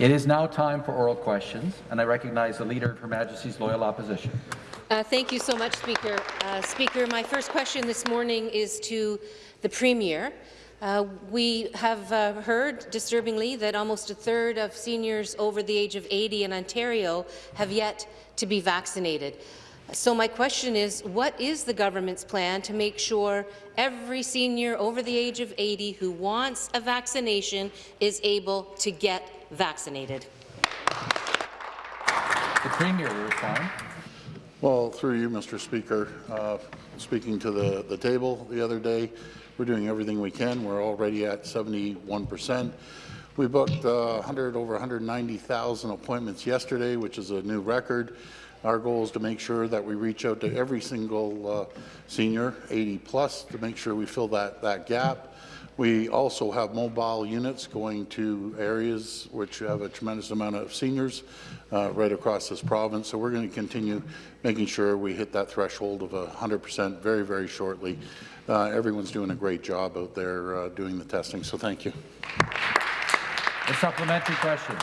It is now time for oral questions, and I recognize the Leader of Her Majesty's Loyal Opposition. Uh, thank you so much, Speaker. Uh, Speaker, my first question this morning is to the Premier. Uh, we have uh, heard, disturbingly, that almost a third of seniors over the age of 80 in Ontario have yet to be vaccinated. So my question is, what is the government's plan to make sure every senior over the age of 80 who wants a vaccination is able to get vaccinated? The Premier will respond. Well, through you, Mr. Speaker, uh, speaking to the, the table the other day, we're doing everything we can. We're already at 71 percent. We booked uh, 100 over 190,000 appointments yesterday, which is a new record. Our goal is to make sure that we reach out to every single uh, senior, 80 plus, to make sure we fill that, that gap. We also have mobile units going to areas which have a tremendous amount of seniors uh, right across this province. So we're going to continue making sure we hit that threshold of 100% very, very shortly. Uh, everyone's doing a great job out there uh, doing the testing, so thank you. A supplementary question.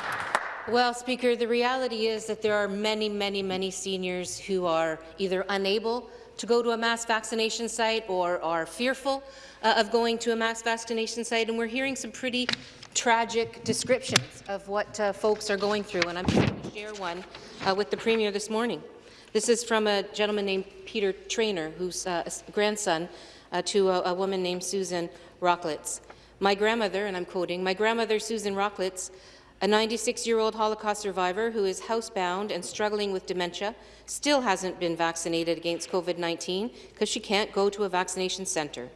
Well, Speaker, the reality is that there are many, many, many seniors who are either unable to go to a mass vaccination site or are fearful uh, of going to a mass vaccination site, and we're hearing some pretty tragic descriptions of what uh, folks are going through, and I'm going to share one uh, with the Premier this morning. This is from a gentleman named Peter Trainer, whose uh, grandson uh, to a, a, woman named Susan Rocklitz. My grandmother, and I'm quoting, my grandmother Susan Rocklitz a 96-year-old Holocaust survivor who is housebound and struggling with dementia still hasn't been vaccinated against COVID-19 because she can't go to a vaccination centre.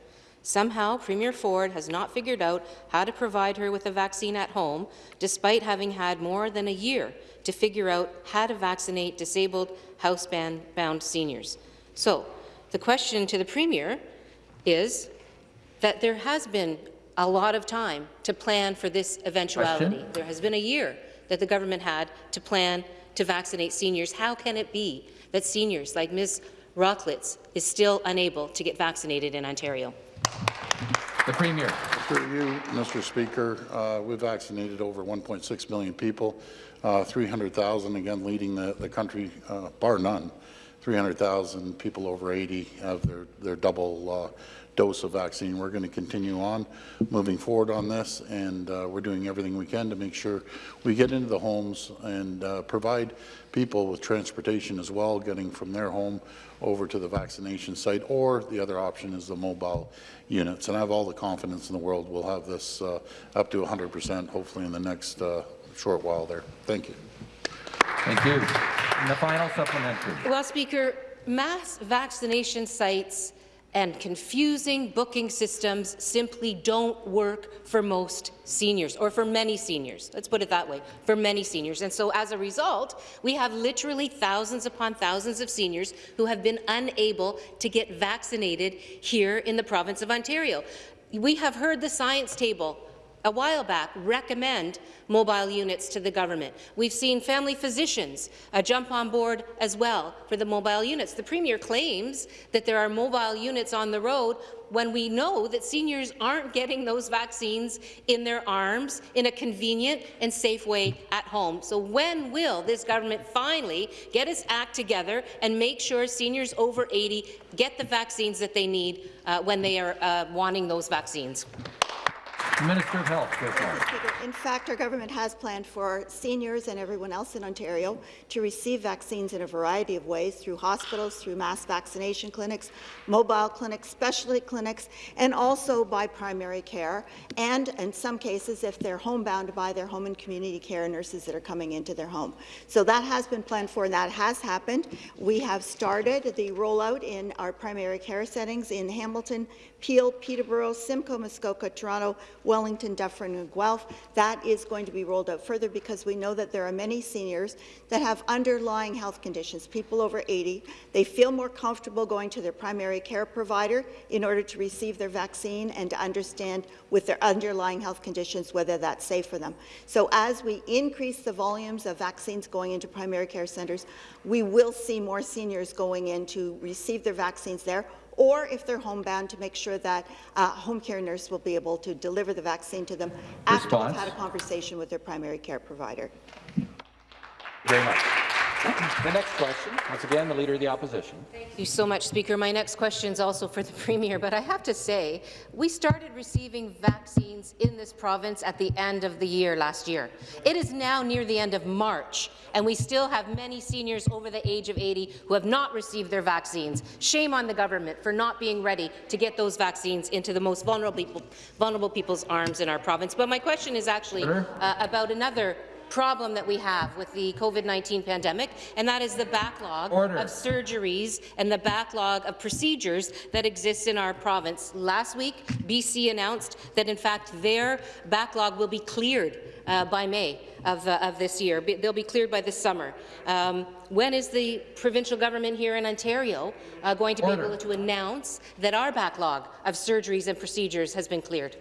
Somehow, Premier Ford has not figured out how to provide her with a vaccine at home, despite having had more than a year to figure out how to vaccinate disabled, housebound seniors. So, the question to the Premier is that there has been a lot of time to plan for this eventuality. Question? There has been a year that the government had to plan to vaccinate seniors. How can it be that seniors like Ms. Rocklitz is still unable to get vaccinated in Ontario? The Premier. Through you, Mr. Speaker, uh, we've vaccinated over 1.6 million people, uh, 300,000 again leading the, the country, uh, bar none. 300,000 people over 80 have their, their double uh, dose of vaccine. We're going to continue on moving forward on this, and uh, we're doing everything we can to make sure we get into the homes and uh, provide people with transportation as well, getting from their home over to the vaccination site, or the other option is the mobile units. And I have all the confidence in the world we'll have this uh, up to 100 percent, hopefully in the next uh, short while there. Thank you. Thank you. And the final supplementary. Well, Speaker, mass vaccination sites and confusing booking systems simply don't work for most seniors, or for many seniors. Let's put it that way, for many seniors. And so as a result, we have literally thousands upon thousands of seniors who have been unable to get vaccinated here in the province of Ontario. We have heard the science table a while back recommend mobile units to the government. We've seen family physicians uh, jump on board as well for the mobile units. The Premier claims that there are mobile units on the road when we know that seniors aren't getting those vaccines in their arms in a convenient and safe way at home. So when will this government finally get its act together and make sure seniors over 80 get the vaccines that they need uh, when they are uh, wanting those vaccines? Minister of Health. In fact, our government has planned for seniors and everyone else in Ontario to receive vaccines in a variety of ways through hospitals, through mass vaccination clinics, mobile clinics, specialty clinics, and also by primary care, and in some cases, if they're homebound, by their home and community care nurses that are coming into their home. So that has been planned for, and that has happened. We have started the rollout in our primary care settings in Hamilton, Peel, Peterborough, Simcoe, Muskoka, Toronto, Wellington, Dufferin, and Guelph. That is going to be rolled out further because we know that there are many seniors that have underlying health conditions, people over 80. They feel more comfortable going to their primary care provider in order to receive their vaccine and to understand with their underlying health conditions whether that's safe for them. So as we increase the volumes of vaccines going into primary care centres, we will see more seniors going in to receive their vaccines there or if they're homebound, to make sure that a home care nurse will be able to deliver the vaccine to them after Response. they've had a conversation with their primary care provider. Very much. The next question, once again, the Leader of the Opposition. Thank you so much, Speaker. My next question is also for the Premier, but I have to say, we started receiving vaccines in this province at the end of the year last year. It is now near the end of March, and we still have many seniors over the age of 80 who have not received their vaccines. Shame on the government for not being ready to get those vaccines into the most vulnerable, people, vulnerable people's arms in our province. But my question is actually uh, about another problem that we have with the COVID-19 pandemic, and that is the backlog Order. of surgeries and the backlog of procedures that exists in our province. Last week, BC announced that, in fact, their backlog will be cleared uh, by May of, uh, of this year. They'll be cleared by this summer. Um, when is the provincial government here in Ontario uh, going to be able to announce that our backlog of surgeries and procedures has been cleared?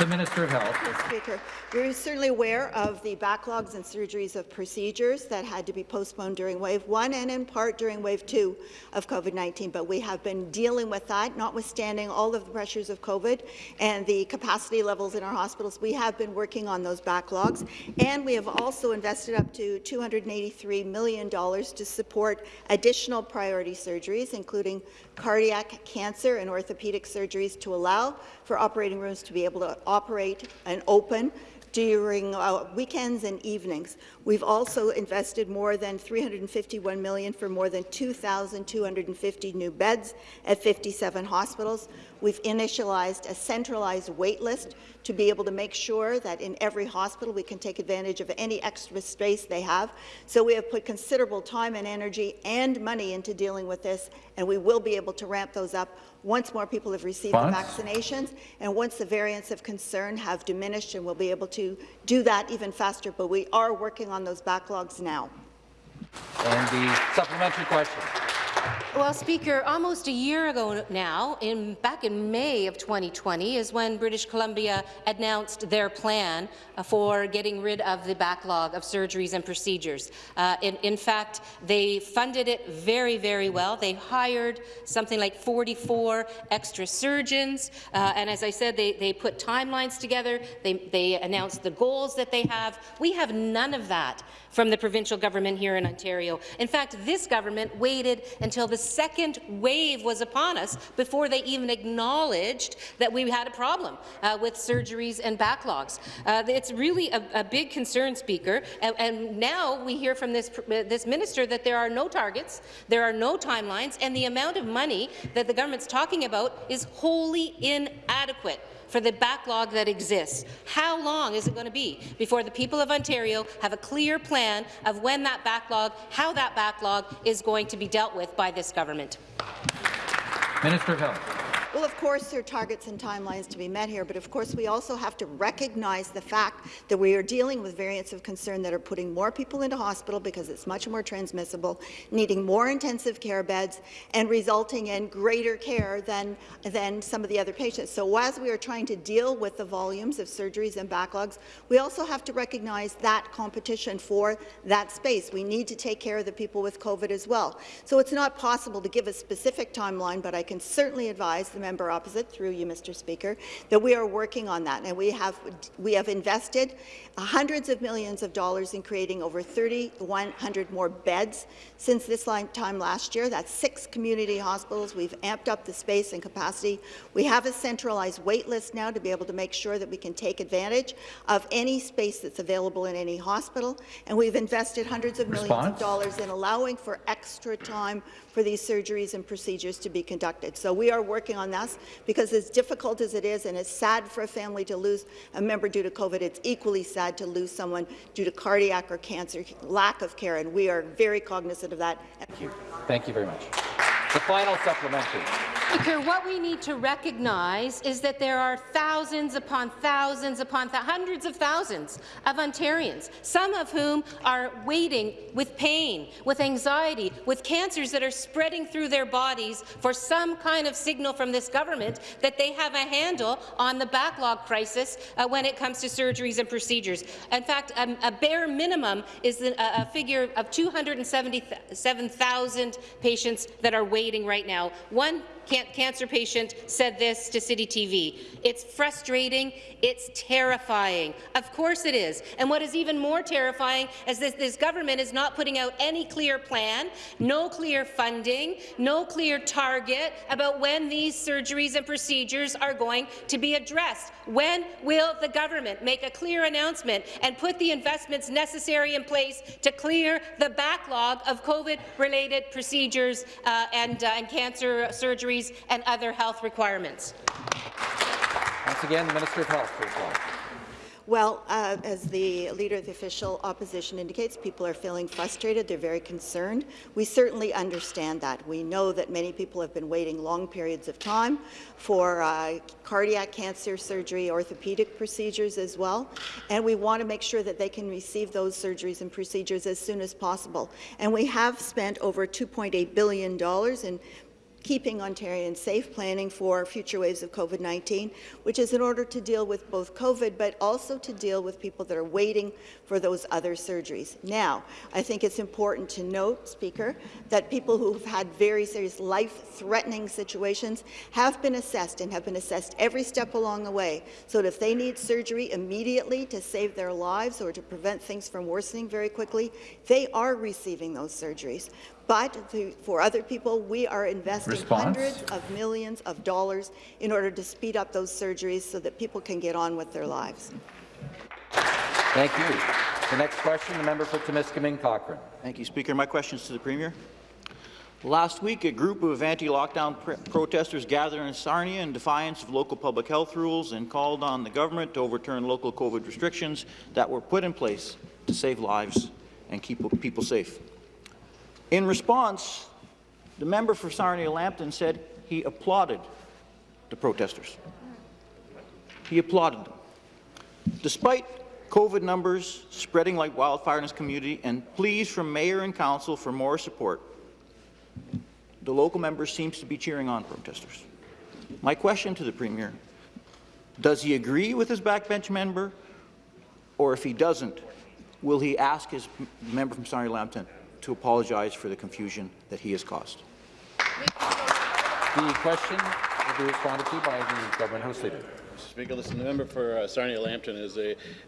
The Minister of Health. Mr. Speaker, we're certainly aware of the backlogs and surgeries of procedures that had to be postponed during Wave 1 and in part during Wave 2 of COVID-19, but we have been dealing with that, notwithstanding all of the pressures of COVID and the capacity levels in our hospitals. We have been working on those backlogs, and we have also invested up to $283 million to support additional priority surgeries, including cardiac, cancer, and orthopedic surgeries to allow for operating rooms to be able to operate and open during uh, weekends and evenings. We've also invested more than 351 million for more than 2,250 new beds at 57 hospitals. We've initialized a centralized wait list to be able to make sure that in every hospital we can take advantage of any extra space they have. So we have put considerable time and energy and money into dealing with this, and we will be able to ramp those up once more people have received the vaccinations and once the variants of concern have diminished, and we'll be able to do that even faster. But we are working on those backlogs now. And the supplementary question. Well, Speaker, almost a year ago now, in, back in May of 2020, is when British Columbia announced their plan uh, for getting rid of the backlog of surgeries and procedures. Uh, in, in fact, they funded it very, very well. They hired something like 44 extra surgeons, uh, and as I said, they, they put timelines together. They, they announced the goals that they have. We have none of that from the provincial government here in Ontario. In fact, this government waited until the second wave was upon us before they even acknowledged that we had a problem uh, with surgeries and backlogs. Uh, it's really a, a, big concern, Speaker, and, and now we hear from this, this minister that there are no targets, there are no timelines, and the amount of money that the government's talking about is wholly inadequate for the backlog that exists. How long is it going to be before the people of Ontario have a clear plan of when that backlog, how that backlog is going to be dealt with by this government? Minister of Health. Well, of course, there are targets and timelines to be met here, but of course we also have to recognize the fact that we are dealing with variants of concern that are putting more people into hospital because it's much more transmissible, needing more intensive care beds, and resulting in greater care than, than some of the other patients. So as we are trying to deal with the volumes of surgeries and backlogs, we also have to recognize that competition for that space. We need to take care of the people with COVID as well. So it's not possible to give a specific timeline, but I can certainly advise the member opposite, through you, Mr. Speaker, that we are working on that, and we have we have invested hundreds of millions of dollars in creating over 3,100 more beds since this time last year. That's six community hospitals. We've amped up the space and capacity. We have a centralized wait list now to be able to make sure that we can take advantage of any space that's available in any hospital, and we've invested hundreds of millions Response? of dollars in allowing for extra time for these surgeries and procedures to be conducted. So we are working on this because as difficult as it is and it's sad for a family to lose a member due to COVID, it's equally sad to lose someone due to cardiac or cancer, lack of care, and we are very cognizant of that. Thank you. Thank you very much. The final supplementary. Speaker, what we need to recognize is that there are thousands upon thousands upon th hundreds of thousands of Ontarians, some of whom are waiting with pain, with anxiety, with cancers that are spreading through their bodies for some kind of signal from this government that they have a handle on the backlog crisis uh, when it comes to surgeries and procedures. In fact, um, a bare minimum is a, a figure of 277,000 patients that are waiting right now. One cancer patient said this to City TV. It's frustrating. It's terrifying. Of course it is. And what is even more terrifying is that this government is not putting out any clear plan, no clear funding, no clear target about when these surgeries and procedures are going to be addressed. When will the government make a clear announcement and put the investments necessary in place to clear the backlog of COVID-related procedures uh, and, uh, and cancer surgeries and other health requirements? Once again, the Minister of Health to reply. Well, uh, as the Leader of the Official Opposition indicates, people are feeling frustrated. They're very concerned. We certainly understand that. We know that many people have been waiting long periods of time for uh, cardiac cancer surgery, orthopedic procedures as well, and we want to make sure that they can receive those surgeries and procedures as soon as possible. And we have spent over $2.8 billion in keeping Ontarians safe, planning for future waves of COVID-19, which is in order to deal with both COVID, but also to deal with people that are waiting for those other surgeries. Now, I think it's important to note, Speaker, that people who've had very serious life-threatening situations have been assessed and have been assessed every step along the way, so that if they need surgery immediately to save their lives or to prevent things from worsening very quickly, they are receiving those surgeries. But the, for other people, we are investing Response. hundreds of millions of dollars in order to speed up those surgeries so that people can get on with their lives. Thank you. The next question, the member for Timiskaming Cochrane. Thank you, Speaker. My question is to the Premier. Last week, a group of anti-lockdown pr protesters gathered in Sarnia in defiance of local public health rules and called on the government to overturn local COVID restrictions that were put in place to save lives and keep people safe. In response, the member for Sarnia-Lambton said he applauded the protesters. He applauded them. Despite COVID numbers spreading like wildfire in his community and pleas from mayor and council for more support, the local member seems to be cheering on protesters. My question to the Premier, does he agree with his backbench member, or if he doesn't, will he ask his member from Sarnia-Lambton to apologize for the confusion that he has caused? The question will be responded to by the Government House Leader. Mr. Speaker, listen, the member for uh, Sarnia-Lambton is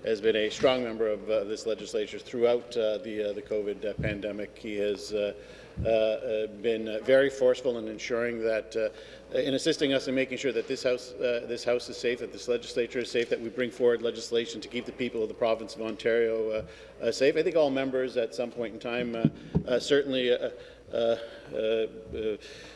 has been a strong member of uh, this legislature throughout uh, the, uh, the COVID uh, pandemic. He has uh, been uh, very forceful in ensuring that, uh, in assisting us in making sure that this house, uh, this house is safe, that this legislature is safe, that we bring forward legislation to keep the people of the province of Ontario uh, uh, safe. I think all members at some point in time uh, uh, certainly uh, uh, uh, uh,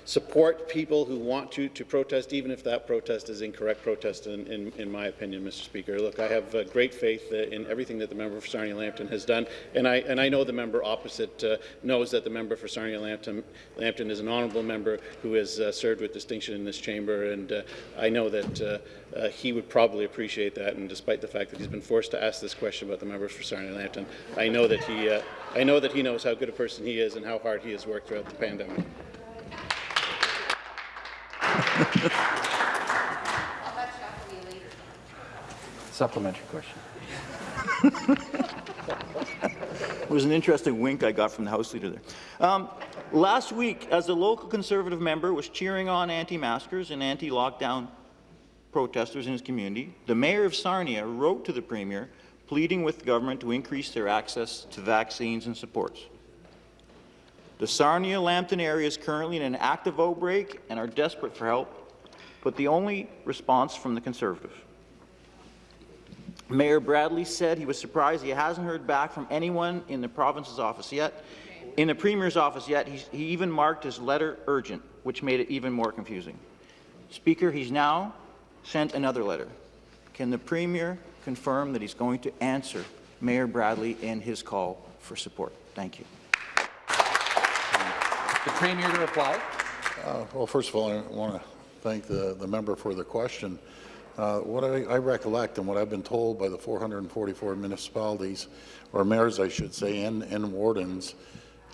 support people who want to, to protest, even if that protest is incorrect protest, in, in, in my opinion, Mr. Speaker. Look, I have uh, great faith uh, in everything that the member for Sarnia-Lambton has done, and I, and I know the member opposite uh, knows that the member for Sarnia-Lambton Lambton is an honourable member who has uh, served with distinction in this chamber, and uh, I know that uh, uh, he would probably appreciate that, and despite the fact that he's been forced to ask this question about the members for Sarnia-Lambton, I know that he uh, I know that he knows how good a person he is and how hard he has worked throughout the pandemic. Supplementary question. It was an interesting wink I got from the House Leader there. Um, last week, as a local Conservative member was cheering on anti-maskers and anti-lockdown protesters in his community, the Mayor of Sarnia wrote to the Premier pleading with the government to increase their access to vaccines and supports. The Sarnia-Lambton area is currently in an active outbreak and are desperate for help, but the only response from the Conservative. Mayor Bradley said he was surprised he hasn't heard back from anyone in the province's office yet. In the Premier's office yet, he even marked his letter urgent, which made it even more confusing. Speaker, he's now sent another letter. Can the Premier confirm that he's going to answer Mayor Bradley in his call for support? Thank you. The Premier to reply. Uh, Well, first of all, I want to thank the, the member for the question. Uh, What I I recollect and what I've been told by the 444 municipalities, or mayors, I should say, and and wardens,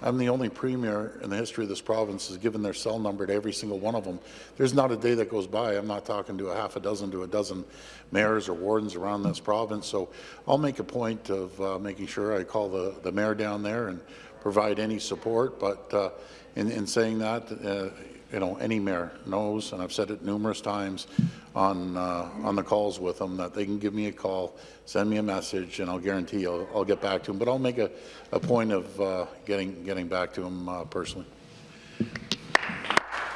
I'm the only premier in the history of this province who's given their cell number to every single one of them. There's not a day that goes by I'm not talking to a half a dozen to a dozen mayors or wardens around this province. So I'll make a point of uh, making sure I call the, the mayor down there and provide any support. But uh, in, in saying that, uh, you know, any mayor knows, and I've said it numerous times on uh, on the calls with them, that they can give me a call, send me a message, and I'll guarantee I'll, I'll get back to them. But I'll make a, a point of uh, getting getting back to them uh, personally.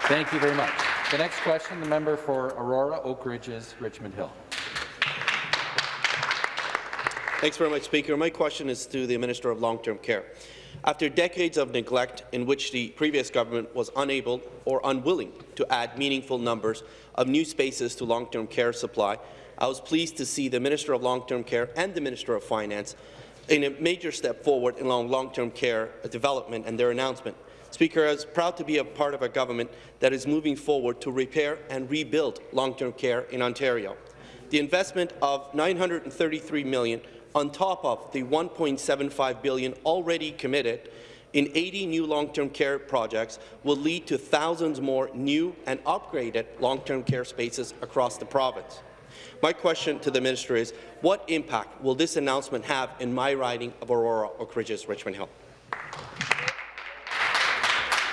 Thank you very much. The next question, the member for Aurora, Oak Ridges, Richmond Hill. Thanks very much, Speaker. My question is to the Minister of Long-Term Care. After decades of neglect in which the previous government was unable or unwilling to add meaningful numbers of new spaces to long-term care supply, I was pleased to see the Minister of Long-Term Care and the Minister of Finance in a major step forward in long-term care development and their announcement. Speaker, I was proud to be a part of a government that is moving forward to repair and rebuild long-term care in Ontario. The investment of $933 million on top of the 1.75 billion already committed in 80 new long-term care projects will lead to thousands more new and upgraded long-term care spaces across the province. My question to the minister is, what impact will this announcement have in my riding of Aurora, Oak Ridges, Richmond Hill?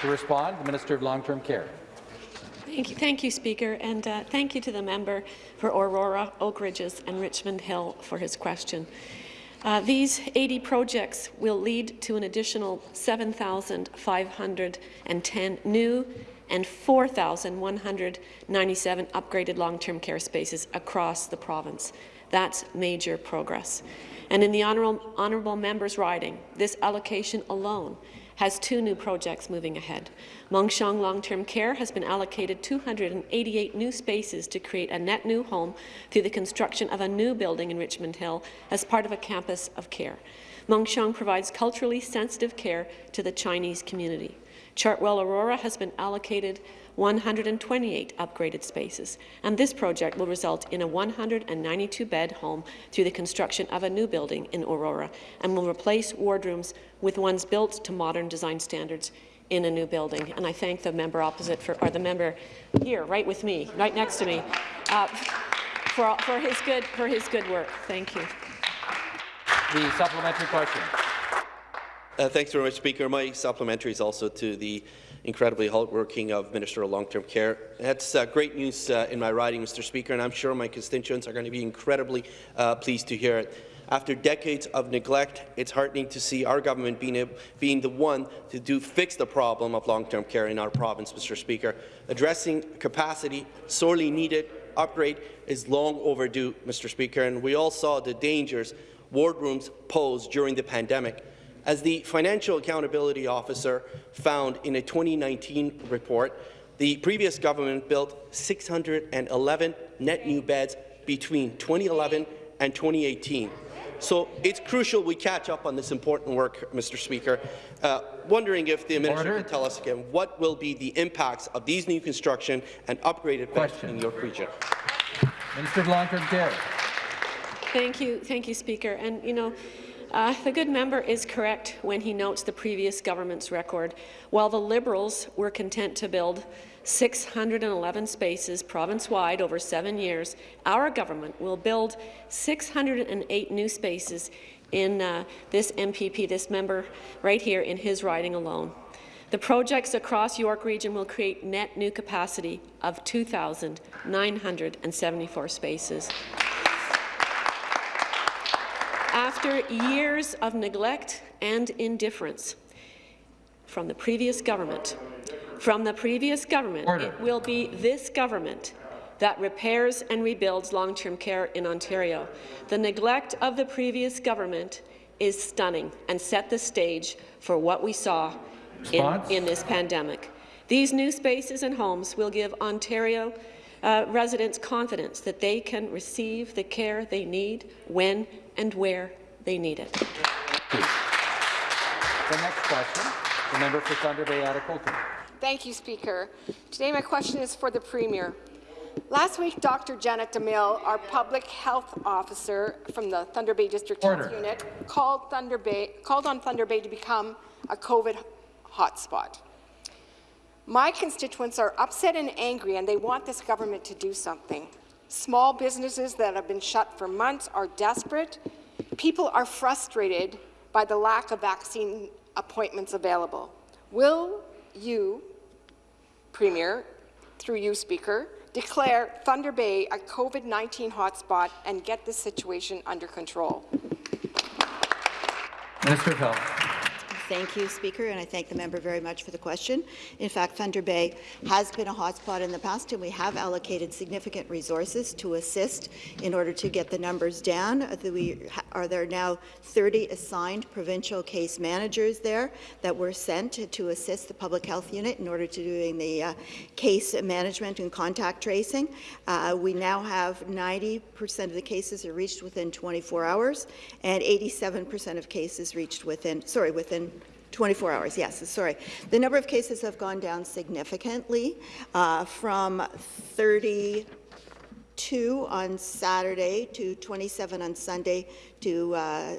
To respond, the Minister of Long-Term Care. Thank you, thank you, Speaker, and uh, thank you to the member for Aurora, Oak Ridges and Richmond Hill for his question. Uh, these 80 projects will lead to an additional 7,510 new and 4,197 upgraded long-term care spaces across the province. That's major progress. And in the honourable, honourable member's riding, this allocation alone has two new projects moving ahead. Mon Sheong Long-Term Care has been allocated 288 new spaces to create a net new home through the construction of a new building in Richmond Hill as part of a campus of care. Mon Sheong provides culturally sensitive care to the Chinese community. Chartwell Aurora has been allocated 128 upgraded spaces, and this project will result in a 192-bed home through the construction of a new building in Aurora and will replace wardrooms with ones built to modern design standards in a new building. And I thank the member opposite, for, or the member here, right with me, right next to me, uh, for, for, his good, for his good work. Thank you. The supplementary question. Uh, thanks very much, Speaker. My supplementary is also to the incredibly hardworking of Minister of Long-Term Care. That's uh, great news uh, in my riding, Mr. Speaker, and I'm sure my constituents are going to be incredibly uh, pleased to hear it. After decades of neglect, it's heartening to see our government being, a, being the one to do fix the problem of long-term care in our province, Mr. Speaker. Addressing capacity, sorely needed upgrade is long overdue, Mr. Speaker, and we all saw the dangers wardrooms posed during the pandemic. As the Financial Accountability Officer found in a 2019 report, the previous government built 611 net new beds between 2011 and 2018. So it's crucial we catch up on this important work, Mr. Speaker. Uh, wondering if the minister Order. can tell us again what will be the impacts of these new construction and upgraded beds in your region. Minister of Long-Term Care. Thank you, thank you, Speaker. And you know, uh, the good member is correct when he notes the previous government's record. While the Liberals were content to build 611 spaces province-wide over seven years, our government will build 608 new spaces in uh, this MPP, this member right here in his riding alone. The projects across York Region will create net new capacity of 2,974 spaces. After years of neglect and indifference from the previous government, from the previous government, Order. it will be this government that repairs and rebuilds long-term care in Ontario. The neglect of the previous government is stunning and set the stage for what we saw in, in this pandemic. These new spaces and homes will give Ontario uh, residents confidence that they can receive the care they need when and where they need it. The next question, the member for Thunder Bay, Atikokan. Thank you, Speaker. Today, my question is for the Premier. Last week, Dr. Janet DeMille, our public health officer from the Thunder Bay District Order. Health Unit, called, Thunder Bay, called on Thunder Bay to become a COVID hotspot. My constituents are upset and angry, and they want this government to do something. Small businesses that have been shut for months are desperate. People are frustrated by the lack of vaccine appointments available. Will you, Premier, through you, Speaker, declare Thunder Bay a COVID-19 hotspot and get this situation under control? Minister of Health. Thank you, Speaker, and I thank the member very much for the question. In fact, Thunder Bay has been a hotspot in the past, and we have allocated significant resources to assist in order to get the numbers down. Uh, We are there now 30 assigned provincial case managers there that were sent to, assist the public health unit in order to doing the uh, case management and contact tracing. Uh, we now have 90% of the cases are reached within 24 hours, and 87% of cases reached within, sorry, within 24 hours, yes, sorry. The number of cases have gone down significantly uh, from 32 on Saturday to 27 on Sunday to uh,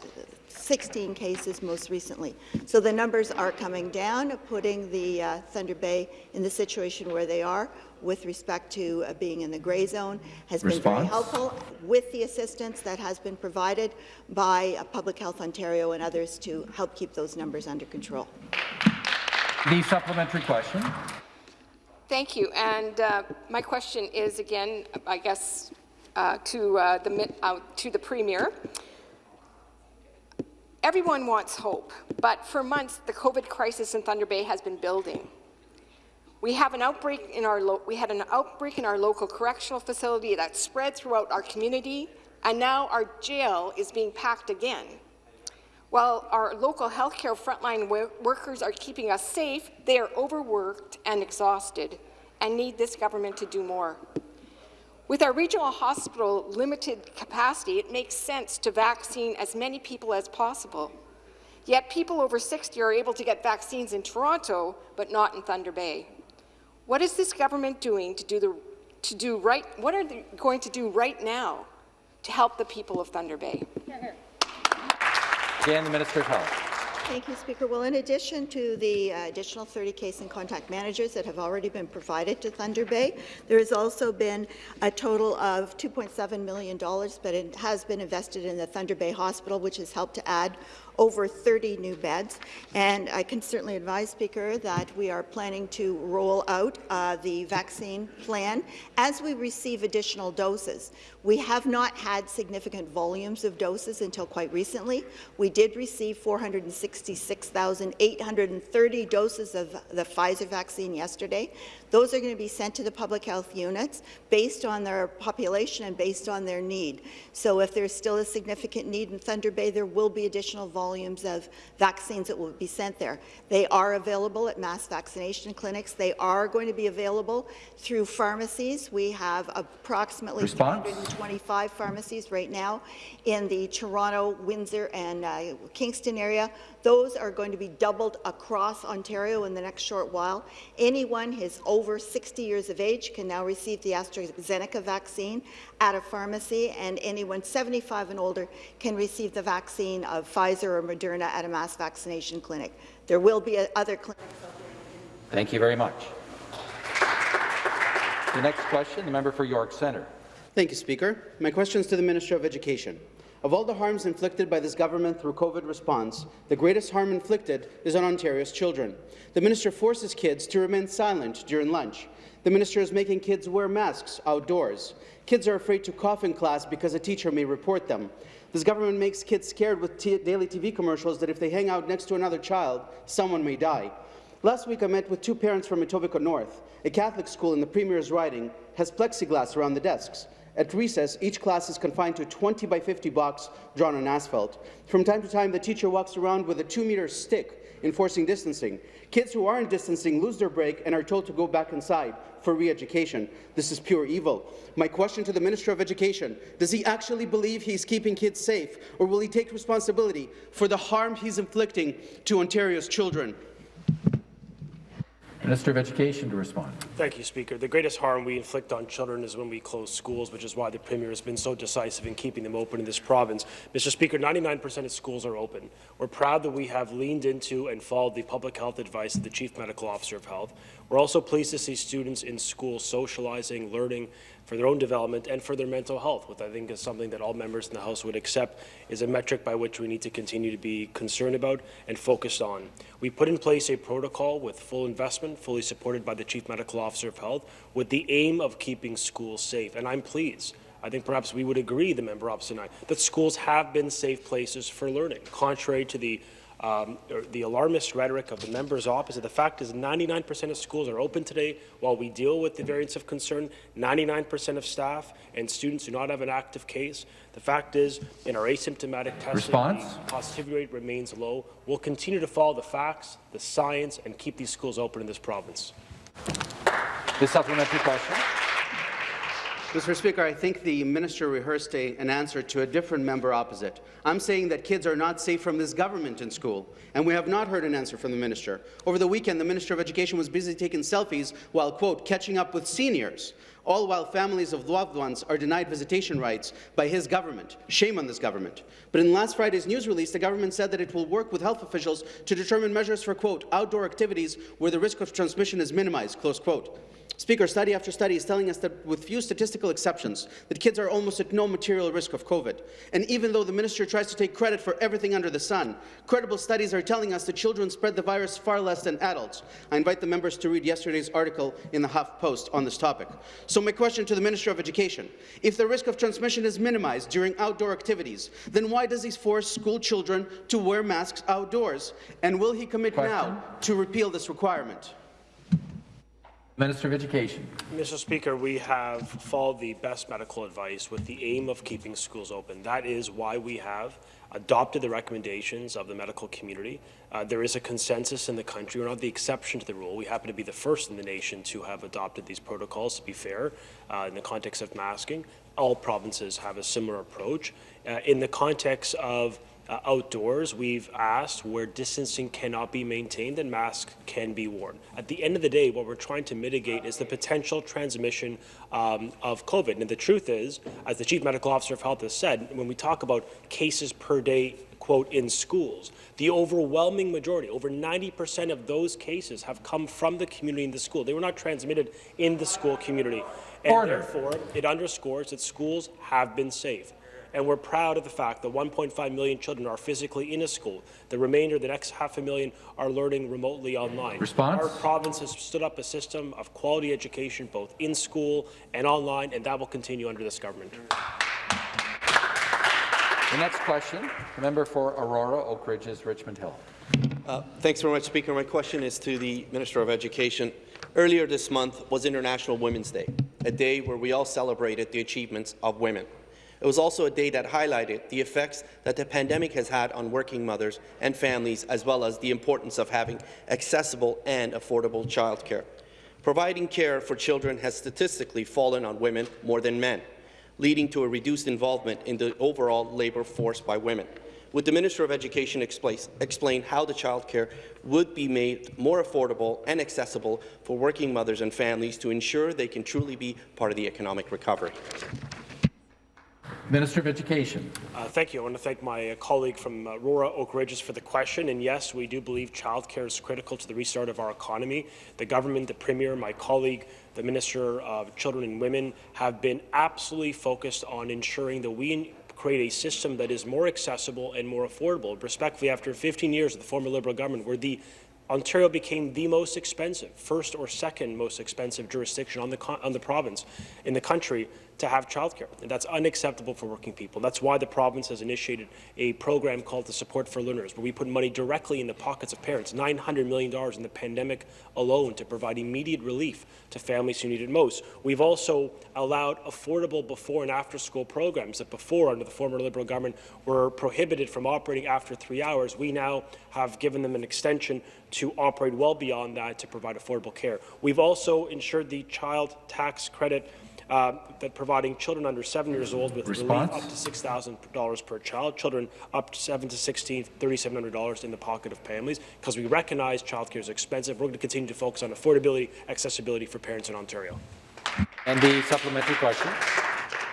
16 cases most recently. So the numbers are coming down, putting the uh, Thunder Bay in the situation where they are with respect to uh, being in the gray zone has been very helpful with the assistance that has been provided by uh, Public Health Ontario and others to help keep those numbers under control. The supplementary question. Thank you. And uh, my question is again, I guess, uh, to uh, the uh, to the premier. Everyone wants hope, but for months the COVID crisis in Thunder Bay has been building. We have an outbreak in our we had an outbreak in our local correctional facility that spread throughout our community, and now our jail is being packed again. While our local healthcare frontline workers are keeping us safe, they are overworked and exhausted and need this government to do more. With our regional hospital limited capacity, it makes sense to vaccine as many people as possible. Yet people over 60 are able to get vaccines in Toronto, but not in Thunder Bay. What is this government doing to do the to do right? What are they going to do right now to help the people of Thunder Bay? Again, the Minister of Health. Thank you, Speaker. Well, in addition to the uh, additional 30 case and contact managers that have already been provided to Thunder Bay, there has also been a total of $2.7 million, but it has been invested in the Thunder Bay Hospital, which has helped to add over 30 new beds. And I can certainly advise, Speaker, that we are planning to roll out uh, the vaccine plan as we receive additional doses. We have not had significant volumes of doses until quite recently. We did receive 466,830 doses of the Pfizer vaccine yesterday. Those are going to be sent to the public health units based on their population and based on their need. So if there's still a significant need in Thunder Bay, there will be additional volumes of vaccines that will be sent there. They are available at mass vaccination clinics. They are going to be available through pharmacies. We have approximately Response? 325 pharmacies right now in the Toronto, Windsor, and uh, Kingston area. Those are going to be doubled across Ontario in the next short while. Anyone who is over 60 years of age can now receive the AstraZeneca vaccine at a pharmacy, and anyone 75 and older can receive the vaccine of Pfizer or Moderna at a mass vaccination clinic. There will be other clinics. Thank you very much. The next question, the member for York Centre. Thank you, Speaker. My question is to the Minister of Education. Of all the harms inflicted by this government through COVID response, the greatest harm inflicted is on Ontario's children. The minister forces kids to remain silent during lunch. The minister is making kids wear masks outdoors. Kids are afraid to cough in class because a teacher may report them. This government makes kids scared with daily TV commercials that if they hang out next to another child, someone may die. Last week, I met with two parents from Etobicoke North. A Catholic school in the Premier's riding has plexiglass around the desks. At recess, each class is confined to a 20 by 50 box drawn on asphalt. From time to time, the teacher walks around with a two-meter stick enforcing distancing. Kids who aren't distancing lose their break and are told to go back inside for re-education. This is pure evil. My question to the Minister of Education, does he actually believe he's keeping kids safe, or will he take responsibility for the harm he's inflicting to Ontario's children? Minister of Education to respond. Thank you, Speaker. The greatest harm we inflict on children is when we close schools, which is why the Premier has been so decisive in keeping them open in this province. Mr. Speaker, 99% of schools are open. We're proud that we have leaned into and followed the public health advice of the Chief Medical Officer of Health. We're also pleased to see students in school socializing, learning for their own development and for their mental health, which I think is something that all members in the House would accept is a metric by which we need to continue to be concerned about and focused on. We put in place a protocol with full investment, fully supported by the Chief Medical Officer of Health, with the aim of keeping schools safe. And I'm pleased I think perhaps we would agree, the member opposite and I, that schools have been safe places for learning, contrary to the um, the alarmist rhetoric of the members opposite. The fact is 99% of schools are open today while we deal with the variants of concern. 99% of staff and students do not have an active case. The fact is, in our asymptomatic testing, Response? the positivity rate remains low. We'll continue to follow the facts, the science, and keep these schools open in this province. The supplementary question. Mr. Speaker, I think the minister rehearsed a, an answer to a different member opposite. I'm saying that kids are not safe from this government in school, and we have not heard an answer from the minister. Over the weekend, the Minister of Education was busy taking selfies while, quote, catching up with seniors, all while families of loved ones are denied visitation rights by his government. Shame on this government. But in last Friday's news release, the government said that it will work with health officials to determine measures for, quote, outdoor activities where the risk of transmission is minimized, close quote. Speaker, study after study is telling us that with few statistical exceptions, that kids are almost at no material risk of COVID. And even though the minister tries to take credit for everything under the sun, credible studies are telling us that children spread the virus far less than adults. I invite the members to read yesterday's article in the Huff Post on this topic. So my question to the Minister of Education, if the risk of transmission is minimized during outdoor activities, then why does he force school children to wear masks outdoors? And will he commit question? now to repeal this requirement? Minister of Education. Mr. Speaker, we have followed the best medical advice with the aim of keeping schools open. That is why we have adopted the recommendations of the medical community. Uh, there is a consensus in the country. We're not the exception to the rule. We happen to be the first in the nation to have adopted these protocols, to be fair, uh, in the context of masking. All provinces have a similar approach. Uh, in the context of uh, outdoors, we've asked where distancing cannot be maintained and masks can be worn. At the end of the day, what we're trying to mitigate is the potential transmission um, of COVID. And the truth is, as the Chief Medical Officer of Health has said, when we talk about cases per day, quote, in schools, the overwhelming majority, over 90% of those cases have come from the community in the school. They were not transmitted in the school community. And Order. therefore, it underscores that schools have been safe and we're proud of the fact that 1.5 million children are physically in a school. The remainder, the next half a million, are learning remotely online. Response? Our province has stood up a system of quality education both in school and online, and that will continue under this government. The next question, the member for Aurora, Oak Ridges, Richmond Hill. Uh, thanks very much, Speaker. My question is to the Minister of Education. Earlier this month was International Women's Day, a day where we all celebrated the achievements of women. It was also a day that highlighted the effects that the pandemic has had on working mothers and families, as well as the importance of having accessible and affordable childcare. Providing care for children has statistically fallen on women more than men, leading to a reduced involvement in the overall labour force by women. Would the Minister of Education explain how the childcare would be made more affordable and accessible for working mothers and families to ensure they can truly be part of the economic recovery? Minister of Education. Uh, thank you. I want to thank my uh, colleague from uh, Aurora Oak Ridges for the question. And yes, we do believe childcare is critical to the restart of our economy. The government, the Premier, my colleague, the Minister of Children and Women have been absolutely focused on ensuring that we create a system that is more accessible and more affordable. Respectfully, after 15 years of the former Liberal government, where the Ontario became the most expensive, first or second most expensive jurisdiction on the, on the province in the country to have childcare. And that's unacceptable for working people. That's why the province has initiated a program called the Support for Learners, where we put money directly in the pockets of parents, $900 million in the pandemic alone to provide immediate relief to families who need it most. We've also allowed affordable before and after school programs that before, under the former Liberal government, were prohibited from operating after three hours. We now have given them an extension to operate well beyond that to provide affordable care. We've also ensured the child tax credit uh, that providing children under seven years old with Response? relief up to $6,000 per child, children up to 7 to 16, $3,700 in the pocket of families, because we recognize childcare is expensive. We're going to continue to focus on affordability, accessibility for parents in Ontario. And the supplementary question.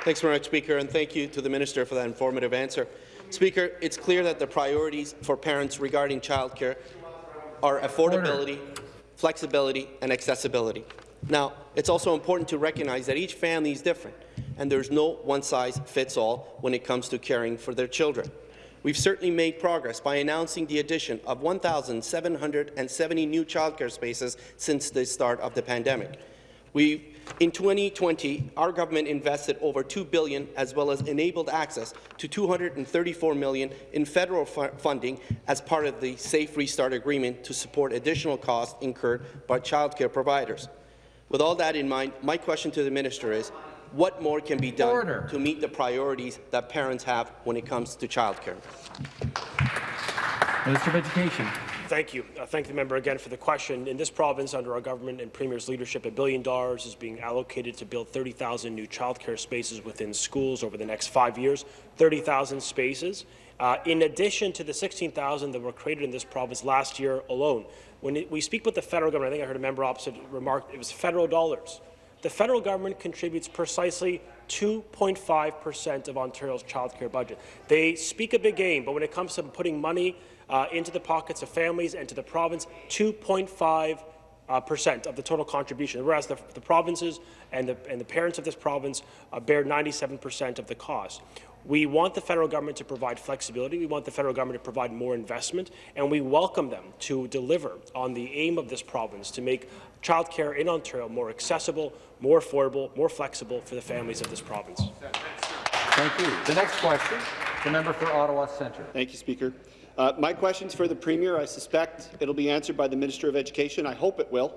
Thanks very much, Speaker, and thank you to the Minister for that informative answer. Speaker, it's clear that the priorities for parents regarding childcare are affordability, flexibility, and accessibility. Now, it's also important to recognize that each family is different, and there's no one-size-fits-all when it comes to caring for their children. We've certainly made progress by announcing the addition of 1,770 new childcare spaces since the start of the pandemic. We, in 2020, our government invested over 2 billion as well as enabled access to 234 million in federal fu funding as part of the Safe Restart Agreement to support additional costs incurred by childcare providers. With all that in mind, my question to the minister is, what more can be done Order. to meet the priorities that parents have when it comes to childcare? Minister of Education. Thank you. Uh, thank the member again for the question. In this province, under our government and Premier's leadership, a billion dollars is being allocated to build 30,000 new childcare spaces within schools over the next five years. 30,000 spaces. Uh, in addition to the 16,000 that were created in this province last year alone. When we speak about the federal government, I think I heard a member opposite remark it was federal dollars. The federal government contributes precisely 2.5% of Ontario's childcare budget. They speak a big game, but when it comes to putting money uh, into the pockets of families and to the province, 2.5 uh, percent of the total contribution, whereas the, the provinces and the, and the parents of this province uh, bear 97 percent of the cost. We want the federal government to provide flexibility. We want the federal government to provide more investment, and we welcome them to deliver on the aim of this province to make childcare in Ontario more accessible, more affordable, more flexible for the families of this province. Thank you. The next question, the member for Ottawa Centre. Thank you, Speaker. Uh, my question's for the Premier. I suspect it'll be answered by the Minister of Education. I hope it will.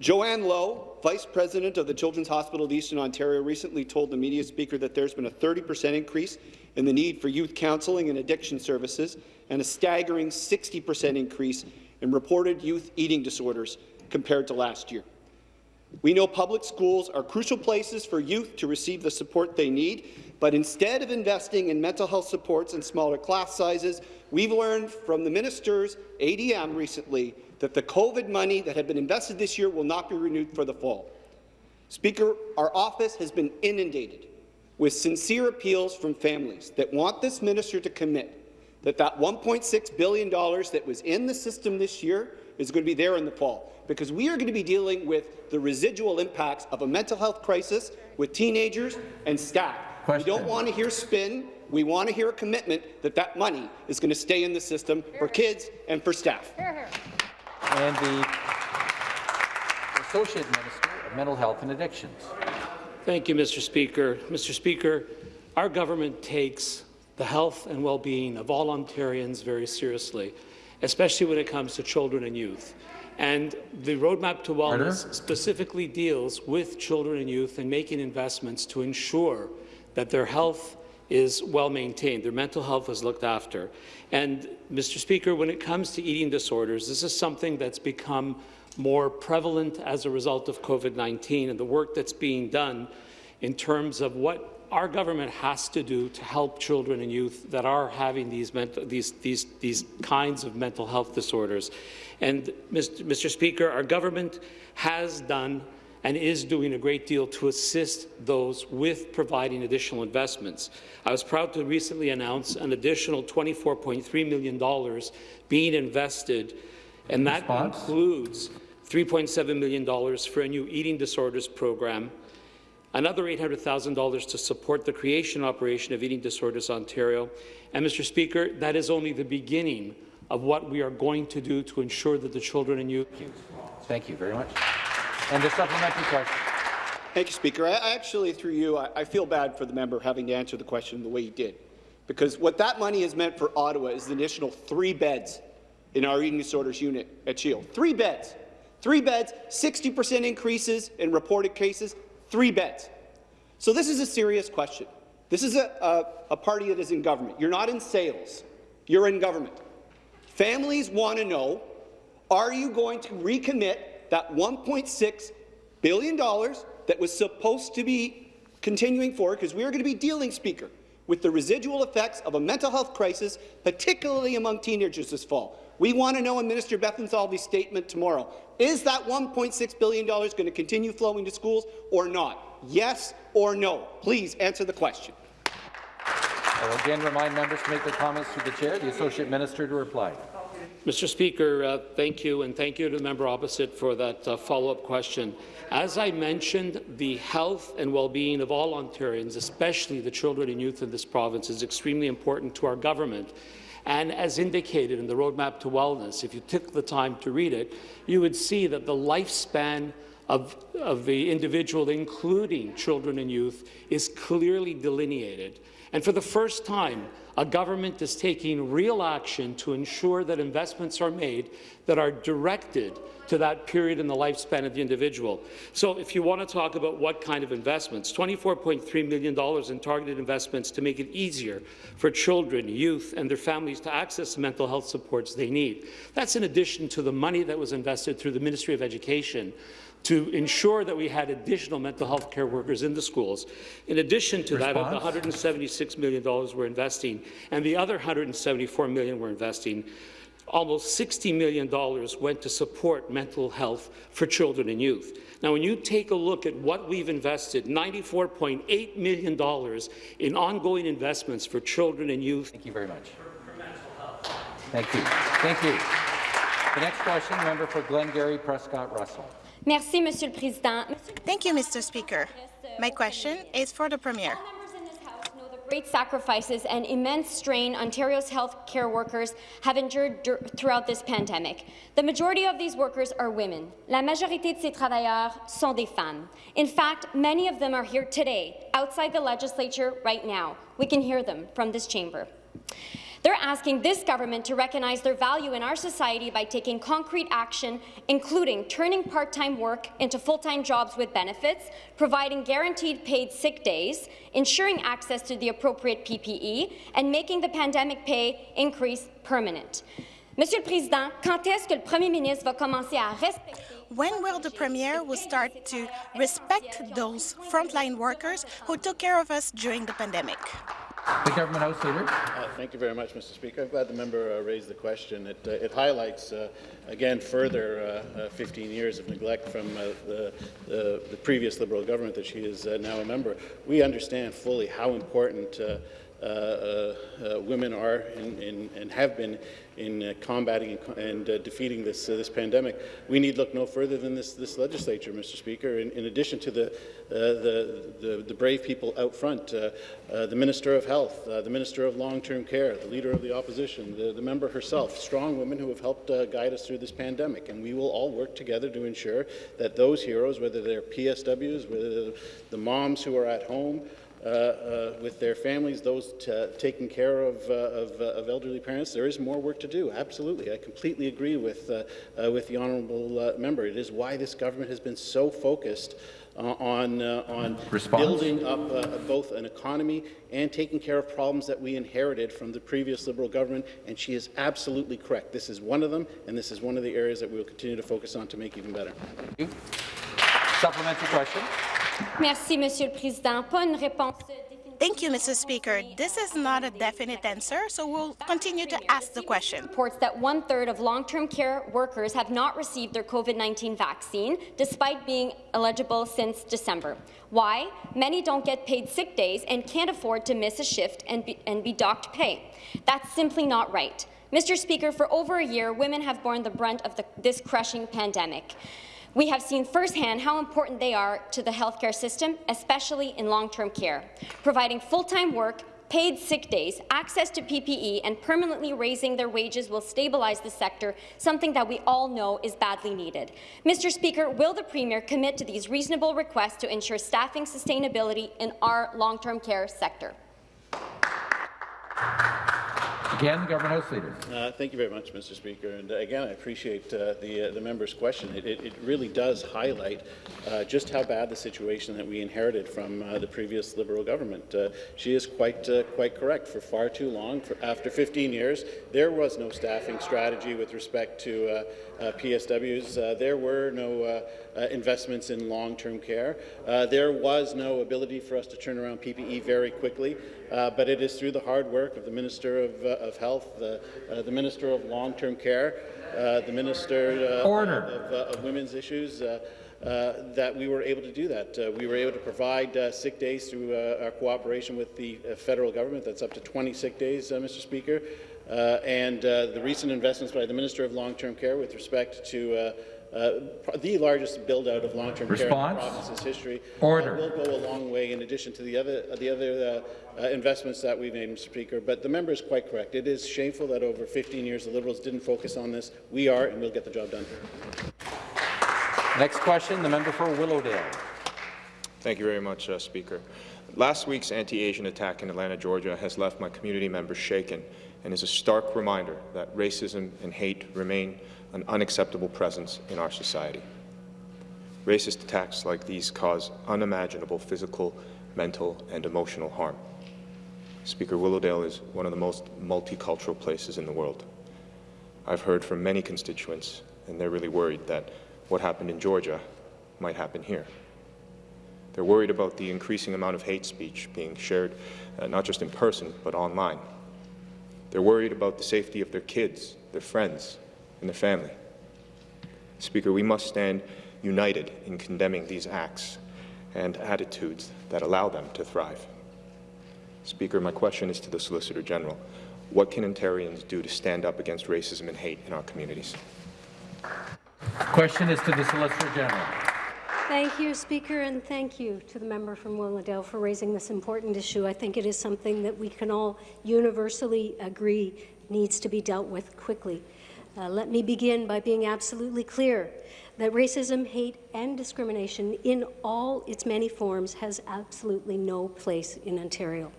Joanne Lowe, Vice President of the Children's Hospital of Eastern Ontario, recently told the media speaker that there's been a 30 percent increase in the need for youth counselling and addiction services and a staggering 60 percent increase in reported youth eating disorders compared to last year. We know public schools are crucial places for youth to receive the support they need, but instead of investing in mental health supports and smaller class sizes, we've learned from the minister's ADM recently that the COVID money that had been invested this year will not be renewed for the fall. Speaker, our office has been inundated with sincere appeals from families that want this minister to commit that that $1.6 billion that was in the system this year is going to be there in the fall, because we are going to be dealing with the residual impacts of a mental health crisis with teenagers and staff. Question. We don't want to hear spin. We want to hear a commitment that that money is going to stay in the system for kids and for staff. And the Associate Minister of Mental Health and Addictions. Thank you, Mr. Speaker. Mr. Speaker, our government takes the health and well-being of all Ontarians very seriously, especially when it comes to children and youth. And the Roadmap to Wellness Order. specifically deals with children and youth and making investments to ensure that their health is well maintained, their mental health is looked after. And, Mr. Speaker, when it comes to eating disorders, this is something that's become more prevalent as a result of COVID-19 and the work that's being done in terms of what our government has to do to help children and youth that are having these, these, these, these kinds of mental health disorders. And, Mr. Mr. Speaker, our government has done and is doing a great deal to assist those with providing additional investments. I was proud to recently announce an additional $24.3 million being invested, and that Response? includes $3.7 million for a new eating disorders program, another $800,000 to support the creation operation of Eating Disorders Ontario. And, Mr. Speaker, that is only the beginning of what we are going to do to ensure that the children and youth Thank you very much. And the supplementary question. Thank you, Speaker. I, actually, through you, I, I feel bad for the member having to answer the question the way he did, because what that money has meant for Ottawa is the additional three beds in our eating disorders unit at CHEO. Three beds. Three beds, 60% increases in reported cases, three beds. So this is a serious question. This is a, a, a party that is in government. You're not in sales. You're in government. Families want to know, are you going to recommit that $1.6 billion that was supposed to be continuing forward because we are going to be dealing, Speaker, with the residual effects of a mental health crisis, particularly among teenagers this fall. We want to know in Minister Bethlenfalvy's statement tomorrow, is that $1.6 billion going to continue flowing to schools or not? Yes or no? Please answer the question. I will again remind members to make their comments through the chair. The Associate Minister to reply. Mr. Speaker, uh, thank you, and thank you to the member opposite for that uh, follow-up question. As I mentioned, the health and well-being of all Ontarians, especially the children and youth in this province, is extremely important to our government. And as indicated in the Roadmap to Wellness, if you took the time to read it, you would see that the lifespan of, of the individual, including children and youth, is clearly delineated. And for the first time, a government is taking real action to ensure that investments are made that are directed to that period in the lifespan of the individual. So if you want to talk about what kind of investments, $24.3 million in targeted investments to make it easier for children, youth and their families to access the mental health supports they need. That's in addition to the money that was invested through the Ministry of Education to ensure that we had additional mental health care workers in the schools. In addition to Response? that, of the $176 million we're investing, and the other 174 million we're investing, almost $60 million went to support mental health for children and youth. Now, when you take a look at what we've invested, $94.8 million in ongoing investments for children and youth. Thank you very much. Thank you. Thank you. The next question, member for Glengarry Prescott Russell. Merci, Monsieur le Président. Thank you, Mr. Speaker. My question is for the Premier. All members in this House know the great sacrifices and immense strain Ontario's health care workers have endured throughout this pandemic. The majority of these workers are women. La majorité de ces travailleurs sont des femmes. In fact, many of them are here today, outside the legislature right now. We can hear them from this chamber. They're asking this government to recognize their value in our society by taking concrete action, including turning part-time work into full-time jobs with benefits, providing guaranteed paid sick days, ensuring access to the appropriate PPE, and making the pandemic pay increase permanent. Monsieur le Président, quand est-ce que le Premier ministre va commencer à respecter when will the Premier will start to respect those frontline workers who took care of us during the pandemic? The Government House Leader. Uh, thank you very much, Mr. Speaker. I'm glad the member uh, raised the question. It, uh, it highlights, uh, again, further uh, uh, 15 years of neglect from the, the, the, previous Liberal government that she is now a member. We understand fully how important Uh, uh, uh, women are in, in, and have been in uh, combating and, and uh, defeating this uh, this pandemic. We need look no further than this this legislature, Mr. Speaker. In, in addition to the, the, the the brave people out front, the Minister of Health, the Minister of Long-Term Care, the Leader of the Opposition, the, the member herself, strong women who have helped guide us through this pandemic, and we will all work together to ensure that those heroes, whether they're PSWs, whether the moms who are at home. Uh, uh, with their families, those taking care of, uh, of, of, elderly parents. There is more work to do, absolutely. I completely agree with, with the honourable member. It is why this government has been so focused uh, on, uh, on building up uh, both an economy and taking care of problems that we inherited from the previous Liberal government, and she is absolutely correct. This is one of them, and this is one of the areas that we will continue to focus on to make even better. Supplementary question. Merci, Monsieur le Président. Pas une réponse Thank you, Mr. Speaker. This is not a definite answer, so we'll continue to ask the question. Reports that one-third of long-term care workers have not received their COVID-19 vaccine, despite being eligible since December. Why? Many don't get paid sick days and can't afford to miss a shift and be, and be docked pay. That's simply not right. Mr. Speaker, for over a year, women have borne the brunt of the, this crushing pandemic. We have seen firsthand how important they are to the healthcare system, especially in long-term care. Providing full-time work, paid sick days, access to PPE, and permanently raising their wages will stabilize the sector, something that we all know is badly needed. Mr. Speaker, will the Premier commit to these reasonable requests to ensure staffing sustainability in our long-term care sector? Again, the Government House Leader. Uh, thank you very much, Mr. Speaker. And uh, again, I appreciate uh, the uh, the member's question. It, it, it really does highlight uh, just how bad the situation that we inherited from uh, the previous Liberal government. She is quite quite correct. For far too long, for after 15 years, there was no staffing strategy with respect to uh, PSWs. Uh, there were no uh, uh, investments in long-term care. Uh, there was no ability for us to turn around PPE very quickly, uh, but it is through the hard work of the Minister of, of Health, the, uh, the Minister of Long-Term Care, uh, the Minister of, of Women's Issues, uh, uh, that we were able to do that. Uh, we were able to provide uh, sick days through uh, our cooperation with the uh, federal government. That's up to 20 sick days, uh, Mr. Speaker. Uh, and uh, the recent investments by the Minister of Long-Term Care with respect to uh, uh, the largest build-out of long-term care in the province's history Order. uh, will go a long way in addition to the other, the other uh, uh, investments that we've made, Mr. Speaker. But the member is quite correct. It is shameful that over 15 years the Liberals didn't focus on this. We are, and we'll get the job done. Next question, the member for Willowdale. Thank you very much, uh, Speaker. Last week's anti-Asian attack in Atlanta, Georgia has left my community members shaken and is a stark reminder that racism and hate remain an unacceptable presence in our society. Racist attacks like these cause unimaginable physical, mental, and emotional harm. Speaker, Willowdale is one of the most multicultural places in the world. I've heard from many constituents, and they're really worried that what happened in Georgia might happen here. They're worried about the increasing amount of hate speech being shared, uh, not just in person, but online. They're worried about the safety of their kids, their friends, and their family. Speaker, we must stand united in condemning these acts and attitudes that allow them to thrive. Speaker, my question is to the Solicitor General. What can Ontarians do to stand up against racism and hate in our communities? Question is to the Solicitor General. Thank you, Speaker, and thank you to the member from Willowdale for raising this important issue. I think it is something that we can all universally agree needs to be dealt with quickly. Uh, let me begin by being absolutely clear that racism, hate, and discrimination in all its many forms has absolutely no place in Ontario.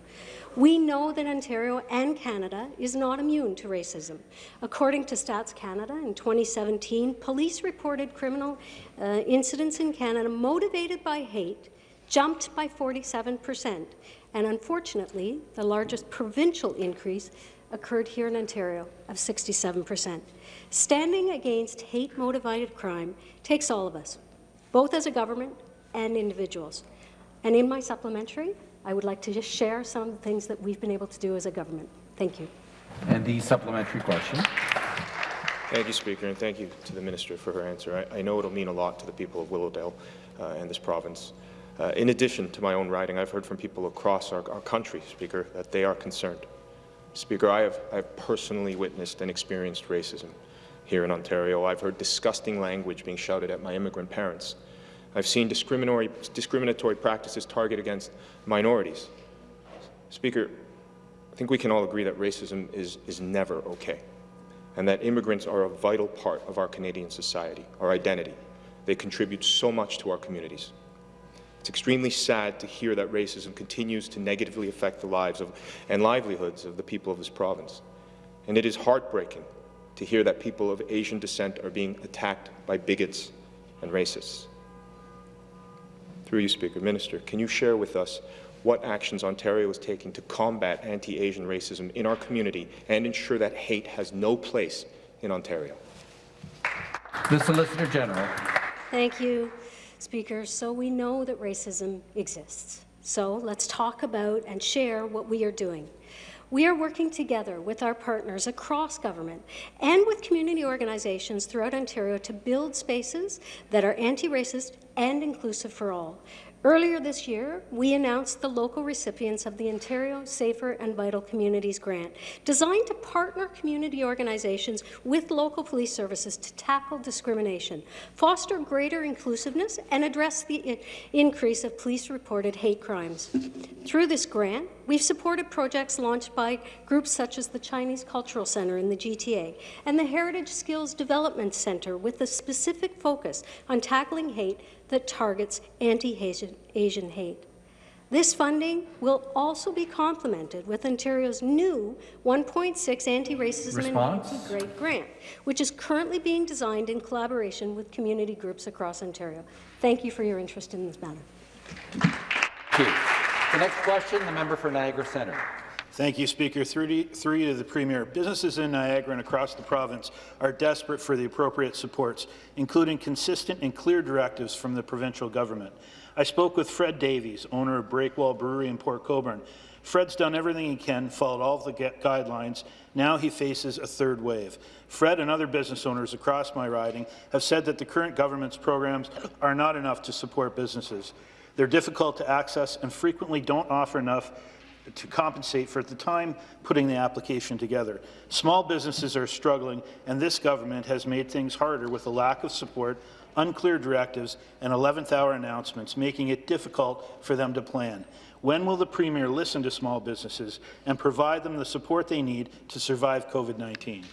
We know that Ontario and Canada is not immune to racism. According to Stats Canada, in 2017, police reported criminal uh, incidents in Canada motivated by hate jumped by 47 percent, and unfortunately, the largest provincial increase occurred here in Ontario of 67 percent. Standing against hate-motivated crime takes all of us, both as a government and individuals. And in my supplementary, I would like to just share some of the things that we've been able to do as a government. Thank you. And the supplementary question. Thank you, Speaker, and thank you to the Minister for her answer. I, I know it'll mean a lot to the people of Willowdale uh, and this province. Uh, in addition to my own riding, I've heard from people across our, our country, Speaker, that they are concerned. Speaker, I have, I have personally witnessed and experienced racism here in Ontario. I've heard disgusting language being shouted at my immigrant parents. I've seen discriminatory, discriminatory practices target against minorities. Speaker, I think we can all agree that racism is, is never okay, and that immigrants are a vital part of our Canadian society, our identity. They contribute so much to our communities. It's extremely sad to hear that racism continues to negatively affect the lives of, and livelihoods of the people of this province. And it is heartbreaking to hear that people of Asian descent are being attacked by bigots and racists. Through you, Speaker, Minister, can you share with us what actions Ontario is taking to combat anti-Asian racism in our community and ensure that hate has no place in Ontario? The Solicitor General. Thank you, Speaker. So we know that racism exists. So let's talk about and share what we are doing. We are working together with our partners across government and with community organizations throughout Ontario to build spaces that are anti-racist and inclusive for all. Earlier this year, we announced the local recipients of the Ontario Safer and Vital Communities Grant, designed to partner community organizations with local police services to tackle discrimination, foster greater inclusiveness, and address the increase of police-reported hate crimes. Through this grant, we've supported projects launched by groups such as the Chinese Cultural Centre in the GTA and the Heritage Skills Development Centre with a specific focus on tackling hate that targets anti-Asian Asian hate. This funding will also be complemented with Ontario's new 1.6 anti-racism and anti-grade grant, which is currently being designed in collaboration with community groups across Ontario. Thank you for your interest in this matter. The next question, the member for Niagara Centre. Thank you, Speaker. Three three to the Premier. Businesses in Niagara and across the province are desperate for the appropriate supports, including consistent and clear directives from the provincial government. I spoke with Fred Davies, owner of Breakwall Brewery in Port Colborne. Fred's done everything he can, followed all of the guidelines. Now he faces a third wave. Fred and other business owners across my riding have said that the current government's programs are not enough to support businesses. They're difficult to access and frequently don't offer enough to compensate for the time putting the application together. Small businesses are struggling, and this government has made things harder with a lack of support, unclear directives, and 11th-hour announcements, making it difficult for them to plan. When will the Premier listen to small businesses and provide them the support they need to survive COVID-19?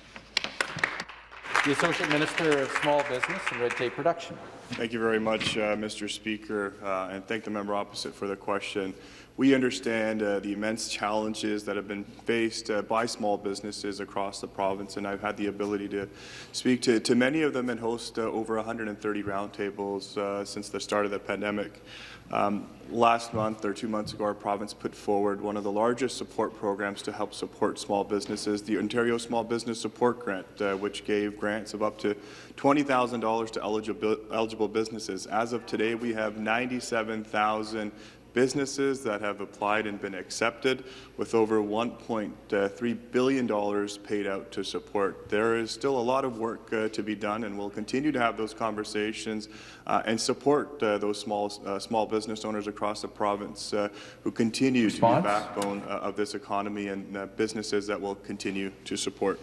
The Associate Minister of Small Business and Red Tape Reduction. Thank you very much, uh, Mr. Speaker, uh, and thank the member opposite for the question. We understand uh, the immense challenges that have been faced uh, by small businesses across the province, and I've had the ability to speak to, to many of them and host uh, over 130 roundtables uh, since the start of the pandemic. Um, last month or two months ago, our province put forward one of the largest support programs to help support small businesses, the Ontario Small Business Support Grant, uh, which gave grants of up to $20,000 to eligible, eligible businesses. As of today, we have 97,000 businesses that have applied and been accepted with over $1.3 billion paid out to support. There is still a lot of work uh, to be done and we'll continue to have those conversations uh, and support uh, those small, uh, small business owners across the province uh, who continue Response? to be the backbone uh, of this economy and businesses that will continue to support.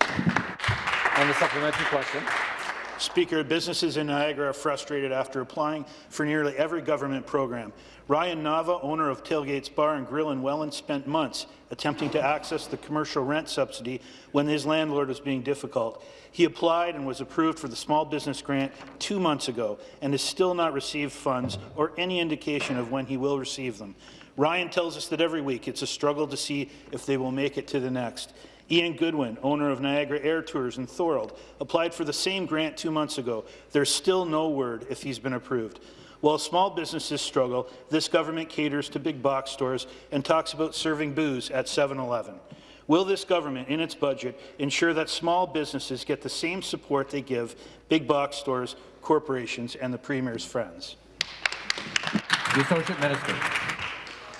And the supplementary question. Speaker, businesses in Niagara are frustrated after applying for nearly every government program. Ryan Nava, owner of Tailgates Bar and Grill in Welland, spent months attempting to access the commercial rent subsidy when his landlord was being difficult. He applied and was approved for the small business grant two months ago and has still not received funds or any indication of when he will receive them. Ryan tells us that every week it's a struggle to see if they will make it to the next. Ian Goodwin, owner of Niagara Air Tours in Thorold, applied for the same grant two months ago. There's still no word if he's been approved. While small businesses struggle, this government caters to big box stores and talks about serving booze at 7-Eleven. Will this government, in its budget, ensure that small businesses get the same support they give big box stores, corporations, and the Premier's friends? The Associate Minister.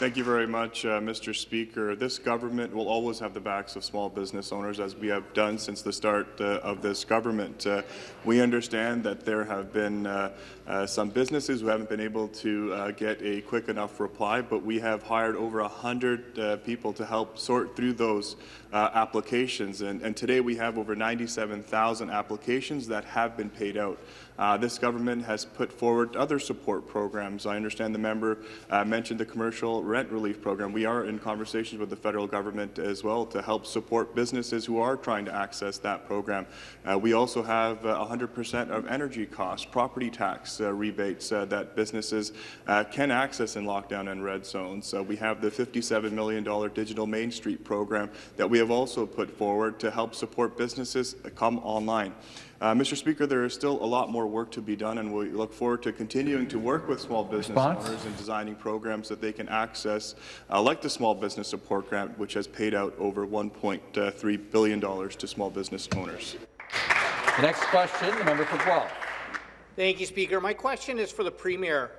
Thank you very much, uh, Mr. Speaker. This government will always have the backs of small business owners, as we have done since the start uh, of this government. Uh, we understand that there have been uh, uh, some businesses who haven't been able to uh, get a quick enough reply, but we have hired over 100 people to help sort through those applications. And, and today we have over 97,000 applications that have been paid out. Uh, this government has put forward other support programs. I understand the member uh, mentioned the commercial rent relief program. We are in conversations with the federal government as well to help support businesses who are trying to access that program. Uh, we also have 100% of energy costs, property tax uh, rebates uh, that businesses uh, can access in lockdown and red zones. we have the $57 million digital Main Street program that we have also put forward to help support businesses come online. Uh, Mr. Speaker, there is still a lot more work to be done, and we look forward to continuing to work with small business Response? owners and designing programs that they can access, uh, like the Small Business Support Grant, which has paid out over $1.3 billion to small business owners. The next question, the member for Guelph. Thank you, Speaker. My question is for the Premier.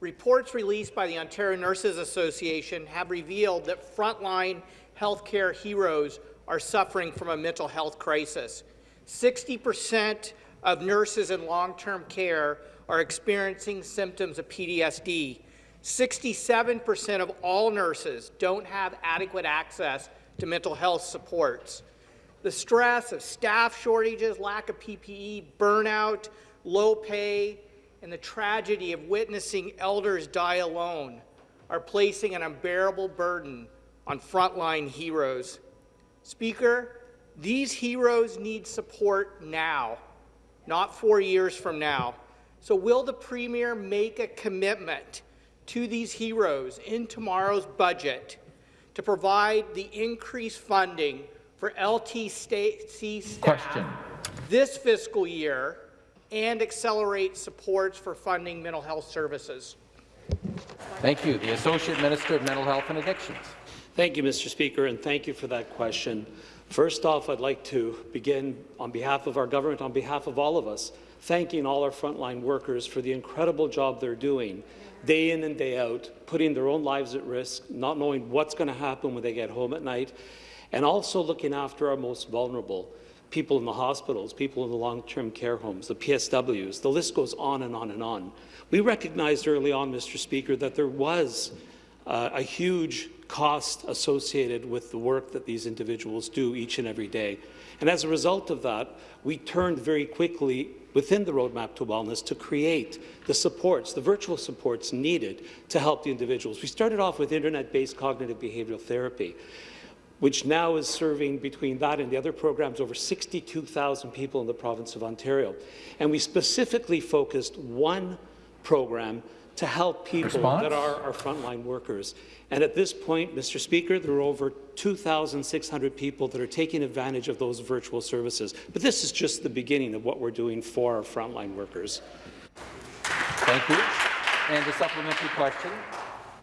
Reports released by the Ontario Nurses Association have revealed that frontline healthcare heroes are suffering from a mental health crisis. 60% of nurses in long-term care are experiencing symptoms of PTSD. 67% of all nurses don't have adequate access to mental health supports. The stress of staff shortages, lack of PPE, burnout, low pay, and the tragedy of witnessing elders die alone are placing an unbearable burden on frontline heroes. Speaker, these heroes need support now, not four years from now. So will the Premier make a commitment to these heroes in tomorrow's budget to provide the increased funding for LTC staff Question. this fiscal year and accelerate supports for funding mental health services? Thank you. The Associate Minister of Mental Health and Addictions. Thank you, Mr. Speaker, and thank you for that question. First off, I'd like to begin on behalf of our government, on behalf of all of us, thanking all our frontline workers for the incredible job they're doing day in and day out, putting their own lives at risk, not knowing what's going to happen when they get home at night, and also looking after our most vulnerable, people in the hospitals, people in the long-term care homes, the PSWs. The list goes on and on and on. We recognized early on, Mr. Speaker, that there was uh, a huge cost associated with the work that these individuals do each and every day. And as a result of that, we turned very quickly within the Roadmap to Wellness to create the supports, the virtual supports needed to help the individuals. We started off with internet-based cognitive behavioral therapy, which now is serving between that and the other programs over 62,000 people in the province of Ontario. And we specifically focused one program to help people Response? that are our frontline workers. And at this point, Mr. Speaker, there are over 2,600 people that are taking advantage of those virtual services. But this is just the beginning of what we're doing for our frontline workers. Thank you. And the supplementary question.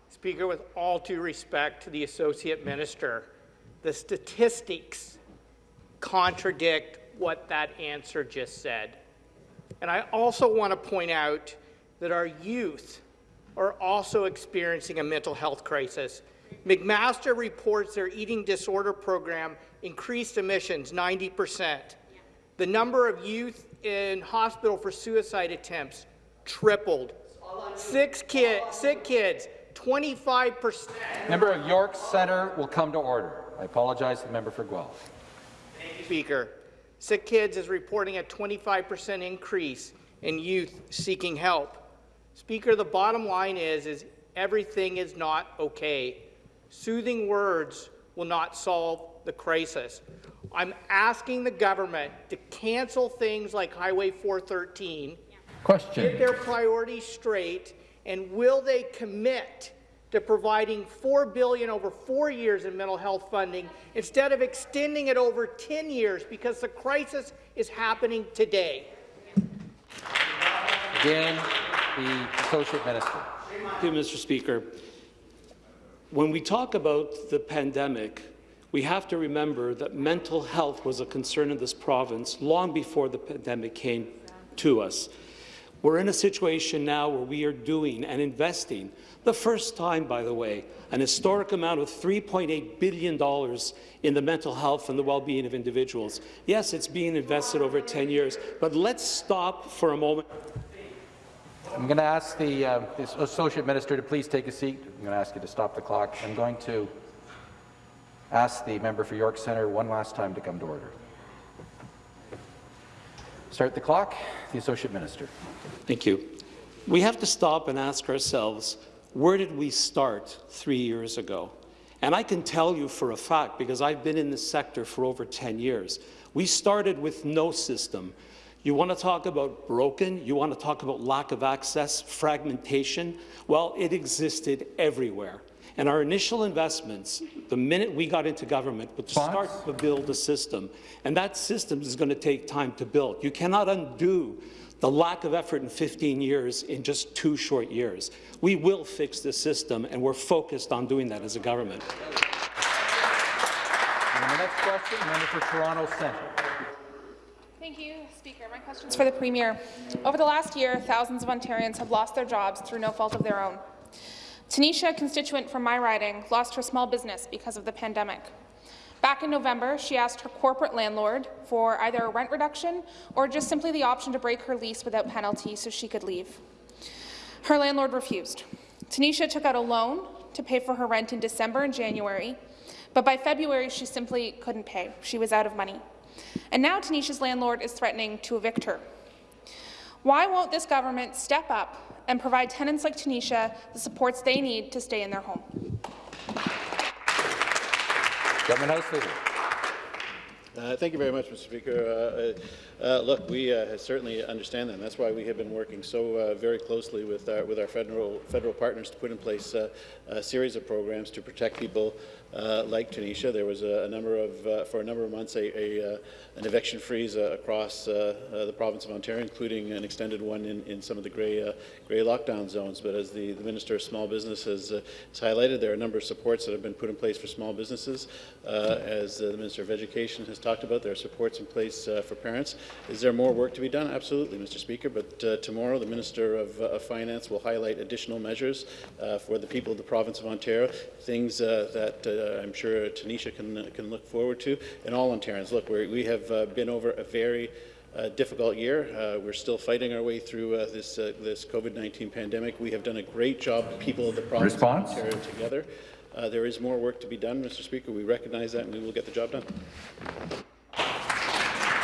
Speaker, with all due respect to the Associate Minister, the statistics contradict what that answer just said. And I also want to point out that our youth are also experiencing a mental health crisis. McMaster reports their eating disorder program increased emissions 90 percent. The number of youth in hospital for suicide attempts tripled. Six kid, sick kids, 25 percent. Member of York Centre will come to order. I apologize to the member for Guelph. Speaker, Sick Kids is reporting a 25 percent increase in youth seeking help. Speaker, the bottom line is, is everything is not okay. Soothing words will not solve the crisis. I'm asking the government to cancel things like Highway 413, Question. get their priorities straight, and will they commit to providing 4 billion over four years in mental health funding instead of extending it over 10 years because the crisis is happening today? Again, the Associate Minister. Thank you, Mr. Speaker. When we talk about the pandemic, we have to remember that mental health was a concern in this province long before the pandemic came to us. We're in a situation now where we are doing and investing, the first time, by the way, an historic amount of $3.8 billion in the mental health and the well-being of individuals. Yes, it's being invested over 10 years, but let's stop for a moment. I'm going to ask the, uh, the Associate Minister to please take a seat. I'm going to ask you to stop the clock. I'm going to ask the member for York Centre one last time to come to order. Start the clock. The Associate Minister. Thank you. We have to stop and ask ourselves, where did we start three years ago? And I can tell you for a fact, because I've been in this sector for over 10 years, we started with no system. You want to talk about broken? You want to talk about lack of access, fragmentation? Well, it existed everywhere. And our initial investments, the minute we got into government, was to start to build a system. And that system is going to take time to build. You cannot undo the lack of effort in 15 years in just two short years. We will fix this system, and we're focused on doing that as a government. And the next question, member for Toronto Centre. My question is for the Premier. Over the last year, thousands of Ontarians have lost their jobs through no fault of their own. Tanisha, a constituent from my riding, lost her small business because of the pandemic. Back in November, she asked her corporate landlord for either a rent reduction or just simply the option to break her lease without penalty so she could leave. Her landlord refused. Tanisha took out a loan to pay for her rent in December and January, but by February she simply couldn't pay. She was out of money. And now Tanisha's landlord is threatening to evict her. Why won't this government step up and provide tenants like Tanisha the supports they need to stay in their home? Government House Leader. Uh, thank you very much, Mr. Speaker. Uh, uh, look, we uh, certainly understand that. And that's why we have been working so uh, very closely with our, with our federal federal partners to put in place uh, a series of programs to protect people uh, like Tanisha. There was a, a number of, for a number of months, a, a an eviction freeze across the province of Ontario, including an extended one in, in some of the grey grey lockdown zones. But as the, the Minister of Small Business has, has, highlighted, there are a number of supports that have been put in place for small businesses. as the Minister of Education has talked about. There are supports in place uh, for parents. Is there more work to be done? Absolutely, Mr. Speaker. But uh, tomorrow, the Minister of, uh, of, Finance will highlight additional measures uh, for the people of the province of Ontario, things uh, that uh, I'm sure Tanisha can, can look forward to, and all Ontarians. Look, we have been over a very uh, difficult year. Uh, we're still fighting our way through uh, this this COVID-19 pandemic. We have done a great job, people of the province Response? of Ontario, together. there is more work to be done, Mr. Speaker. We recognize that, and we will get the job done.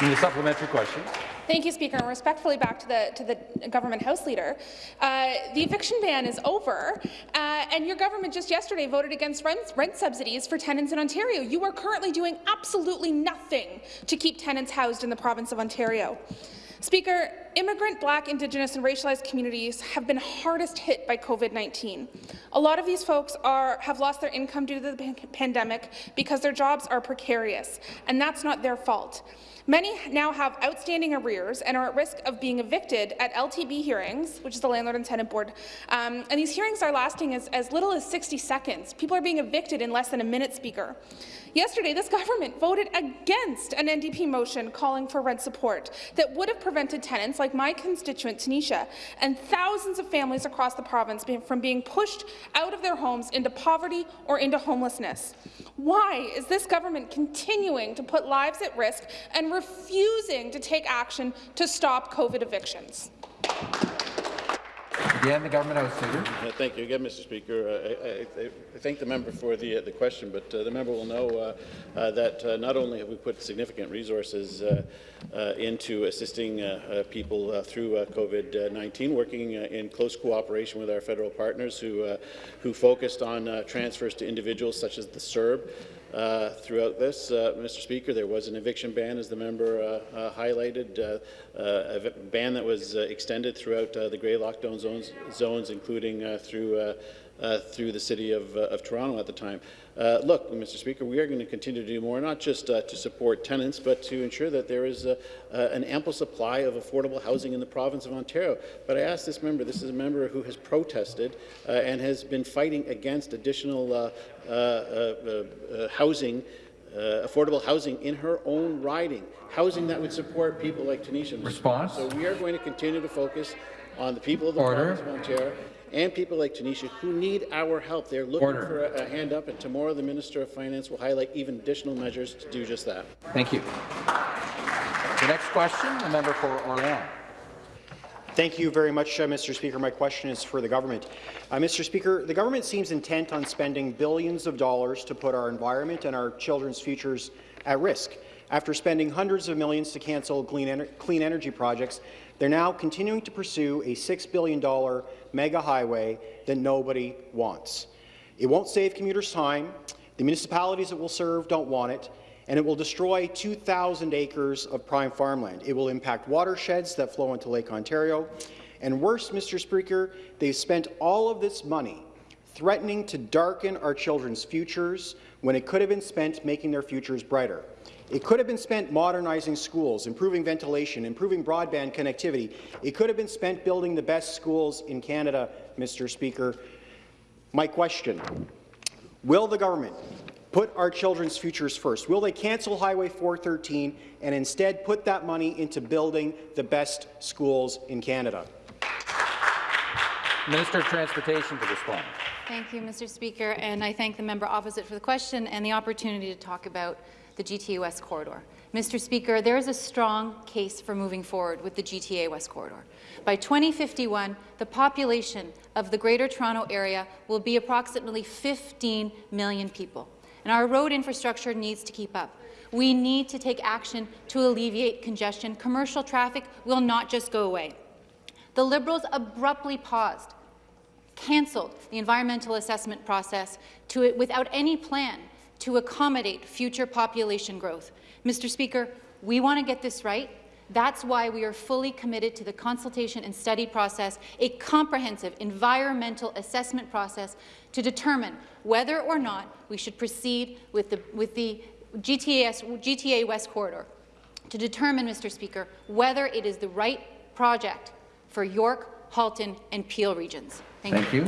The supplementary question. Thank you, Speaker. And respectfully back to the, to the government House Leader, uh, the eviction ban is over, uh, and your government just yesterday voted against rent, rent subsidies for tenants in Ontario. You are currently doing absolutely nothing to keep tenants housed in the province of Ontario. Speaker, immigrant, Black, Indigenous and racialized communities have been hardest hit by COVID-19. A lot of these folks are, have lost their income due to the pandemic because their jobs are precarious, and that's not their fault. Many now have outstanding arrears and are at risk of being evicted at LTB hearings, which is the Landlord and Tenant Board. Um, and these hearings are lasting as, as little as 60 seconds. People are being evicted in less than a minute, Speaker. Yesterday, this government voted against an NDP motion calling for rent support that would have prevented tenants like my constituent Tanisha and thousands of families across the province from being pushed out of their homes into poverty or into homelessness. Why is this government continuing to put lives at risk and refusing to take action to stop COVID evictions? Again, the government House Leader. Uh, thank you again, Mr. Speaker. Uh, I, I, I, thank the member for the, uh, the question, but uh, the member will know uh, uh, that not only have we put significant resources into assisting people through COVID-19, working in close cooperation with our federal partners who, who focused on transfers to individuals such as the CERB, uh, throughout this. Uh, Mr. Speaker, there was an eviction ban, as the member uh, uh highlighted, uh, a ban that was extended throughout the grey lockdown zones, zones including through uh, through the City of, uh, of, Toronto at the time. Uh, look, Mr. Speaker, we are going to continue to do more, not just to support tenants, but to ensure that there is an ample supply of affordable housing in the province of Ontario. But I ask this member, this is a member who has protested and has been fighting against additional housing uh, affordable housing in her own riding, housing that would support people like Tanisha. Response. So we are going to continue to focus on the people of the Order. province of Ontario and people like Tanisha who need our help. They're looking Order. for a, a, hand up, and tomorrow the Minister of Finance will highlight even additional measures to do just that. Thank you. The next question, the member for Orleans. Thank you very much, uh, Mr. Speaker. My question is for the government. Uh, Mr. Speaker, the government seems intent on spending billions of dollars to put our environment and our children's futures at risk. After spending hundreds of millions to cancel clean, ener clean energy projects, they're now continuing to pursue a $6 billion mega highway that nobody wants. It won't save commuters time, the municipalities it will serve don't want it, and it will destroy 2,000 acres of prime farmland. It will impact watersheds that flow into Lake Ontario. And worse, Mr. Speaker, they've spent all of this money threatening to darken our children's futures when it could have been spent making their futures brighter. It could have been spent modernizing schools, improving ventilation, improving broadband connectivity. It could have been spent building the best schools in Canada, Mr. Speaker. My question, will the government put our children's futures first? Will they cancel Highway 413 and instead put that money into building the best schools in Canada? Minister of Transportation to respond. Thank you, Mr. Speaker, and I thank the member opposite for the question and the opportunity to talk about the GTA West Corridor. Mr. Speaker, there is a strong case for moving forward with the GTA West Corridor. By 2051, the population of the Greater Toronto Area will be approximately 15 million people, and our road infrastructure needs to keep up. We need to take action to alleviate congestion. Commercial traffic will not just go away. The Liberals abruptly paused, cancelled the environmental assessment process to, without any plan to accommodate future population growth. Mr. Speaker, we want to get this right. That's why we are fully committed to the consultation and study process, a comprehensive environmental assessment process to determine whether or not we should proceed with the, with the GTAS, GTA West Corridor, to determine, Mr. Speaker, whether it is the right project for York, Halton and Peel regions. Thank, Thank you.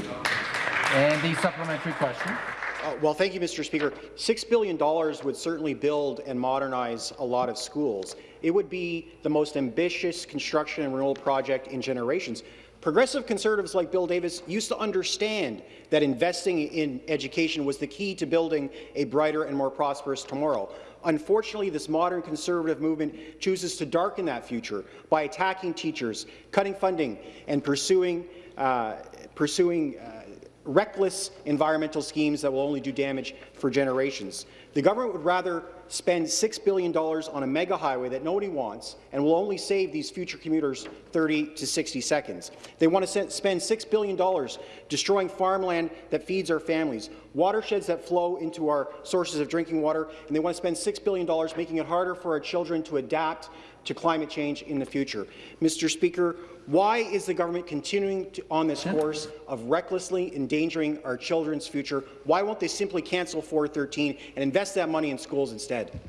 And the supplementary question. Uh, well, thank you, Mr. Speaker. $6 billion would certainly build and modernize a lot of schools. It would be the most ambitious construction and renewal project in generations. Progressive Conservatives like Bill Davis used to understand that investing in education was the key to building a brighter and more prosperous tomorrow. Unfortunately, this modern Conservative movement chooses to darken that future by attacking teachers, cutting funding, and pursuing, uh, pursuing uh, reckless environmental schemes that will only do damage for generations. The government would rather spend $6 billion on a mega highway that nobody wants and will only save these future commuters 30 to 60 seconds. They want to spend $6 billion destroying farmland that feeds our families, watersheds that flow into our sources of drinking water, and they want to spend $6 billion making it harder for our children to adapt to climate change in the future. Mr. Speaker, why is the government continuing to, on this course of recklessly endangering our children's future? Why won't they simply cancel 413 and invest that money in schools instead?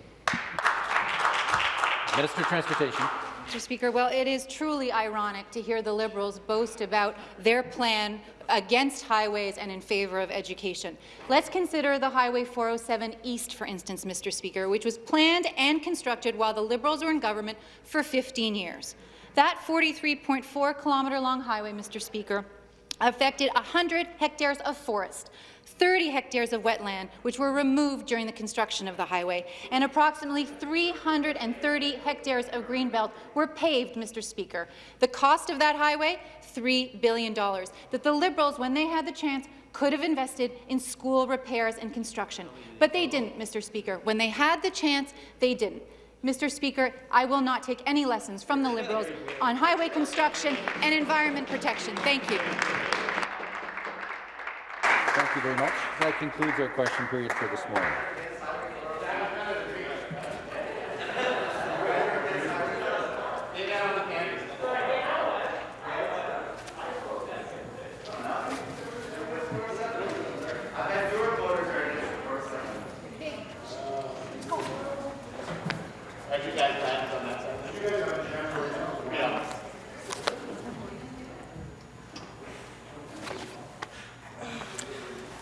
Minister of Transportation. Mr. Speaker, well, it is truly ironic to hear the Liberals boast about their plan against highways and in favour of education. Let's consider the Highway 407 East, for instance, Mr. Speaker, which was planned and constructed while the Liberals were in government for 15 years. That 43.4 kilometre long highway, Mr. Speaker, affected 100 hectares of forest, 30 hectares of wetland, which were removed during the construction of the highway, and approximately 330 hectares of greenbelt were paved, Mr. Speaker. The cost of that highway, $3 billion, that the Liberals, when they had the chance, could have invested in school repairs and construction. But they didn't, Mr. Speaker. When they had the chance, they didn't. Mr. Speaker, I will not take any lessons from the Liberals on highway construction and environment protection. Thank you. Thank you very much. That concludes our question period for this morning.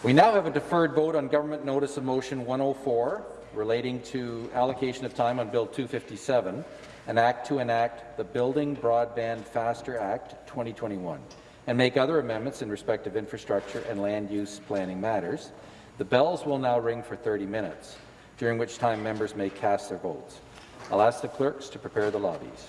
We now have a deferred vote on Government Notice of Motion 104 relating to allocation of time on Bill 257, an act to enact the Building Broadband Faster Act 2021, and make other amendments in respect of infrastructure and land use planning matters. The bells will now ring for 30 minutes, during which time members may cast their votes. I'll ask the clerks to prepare the lobbies.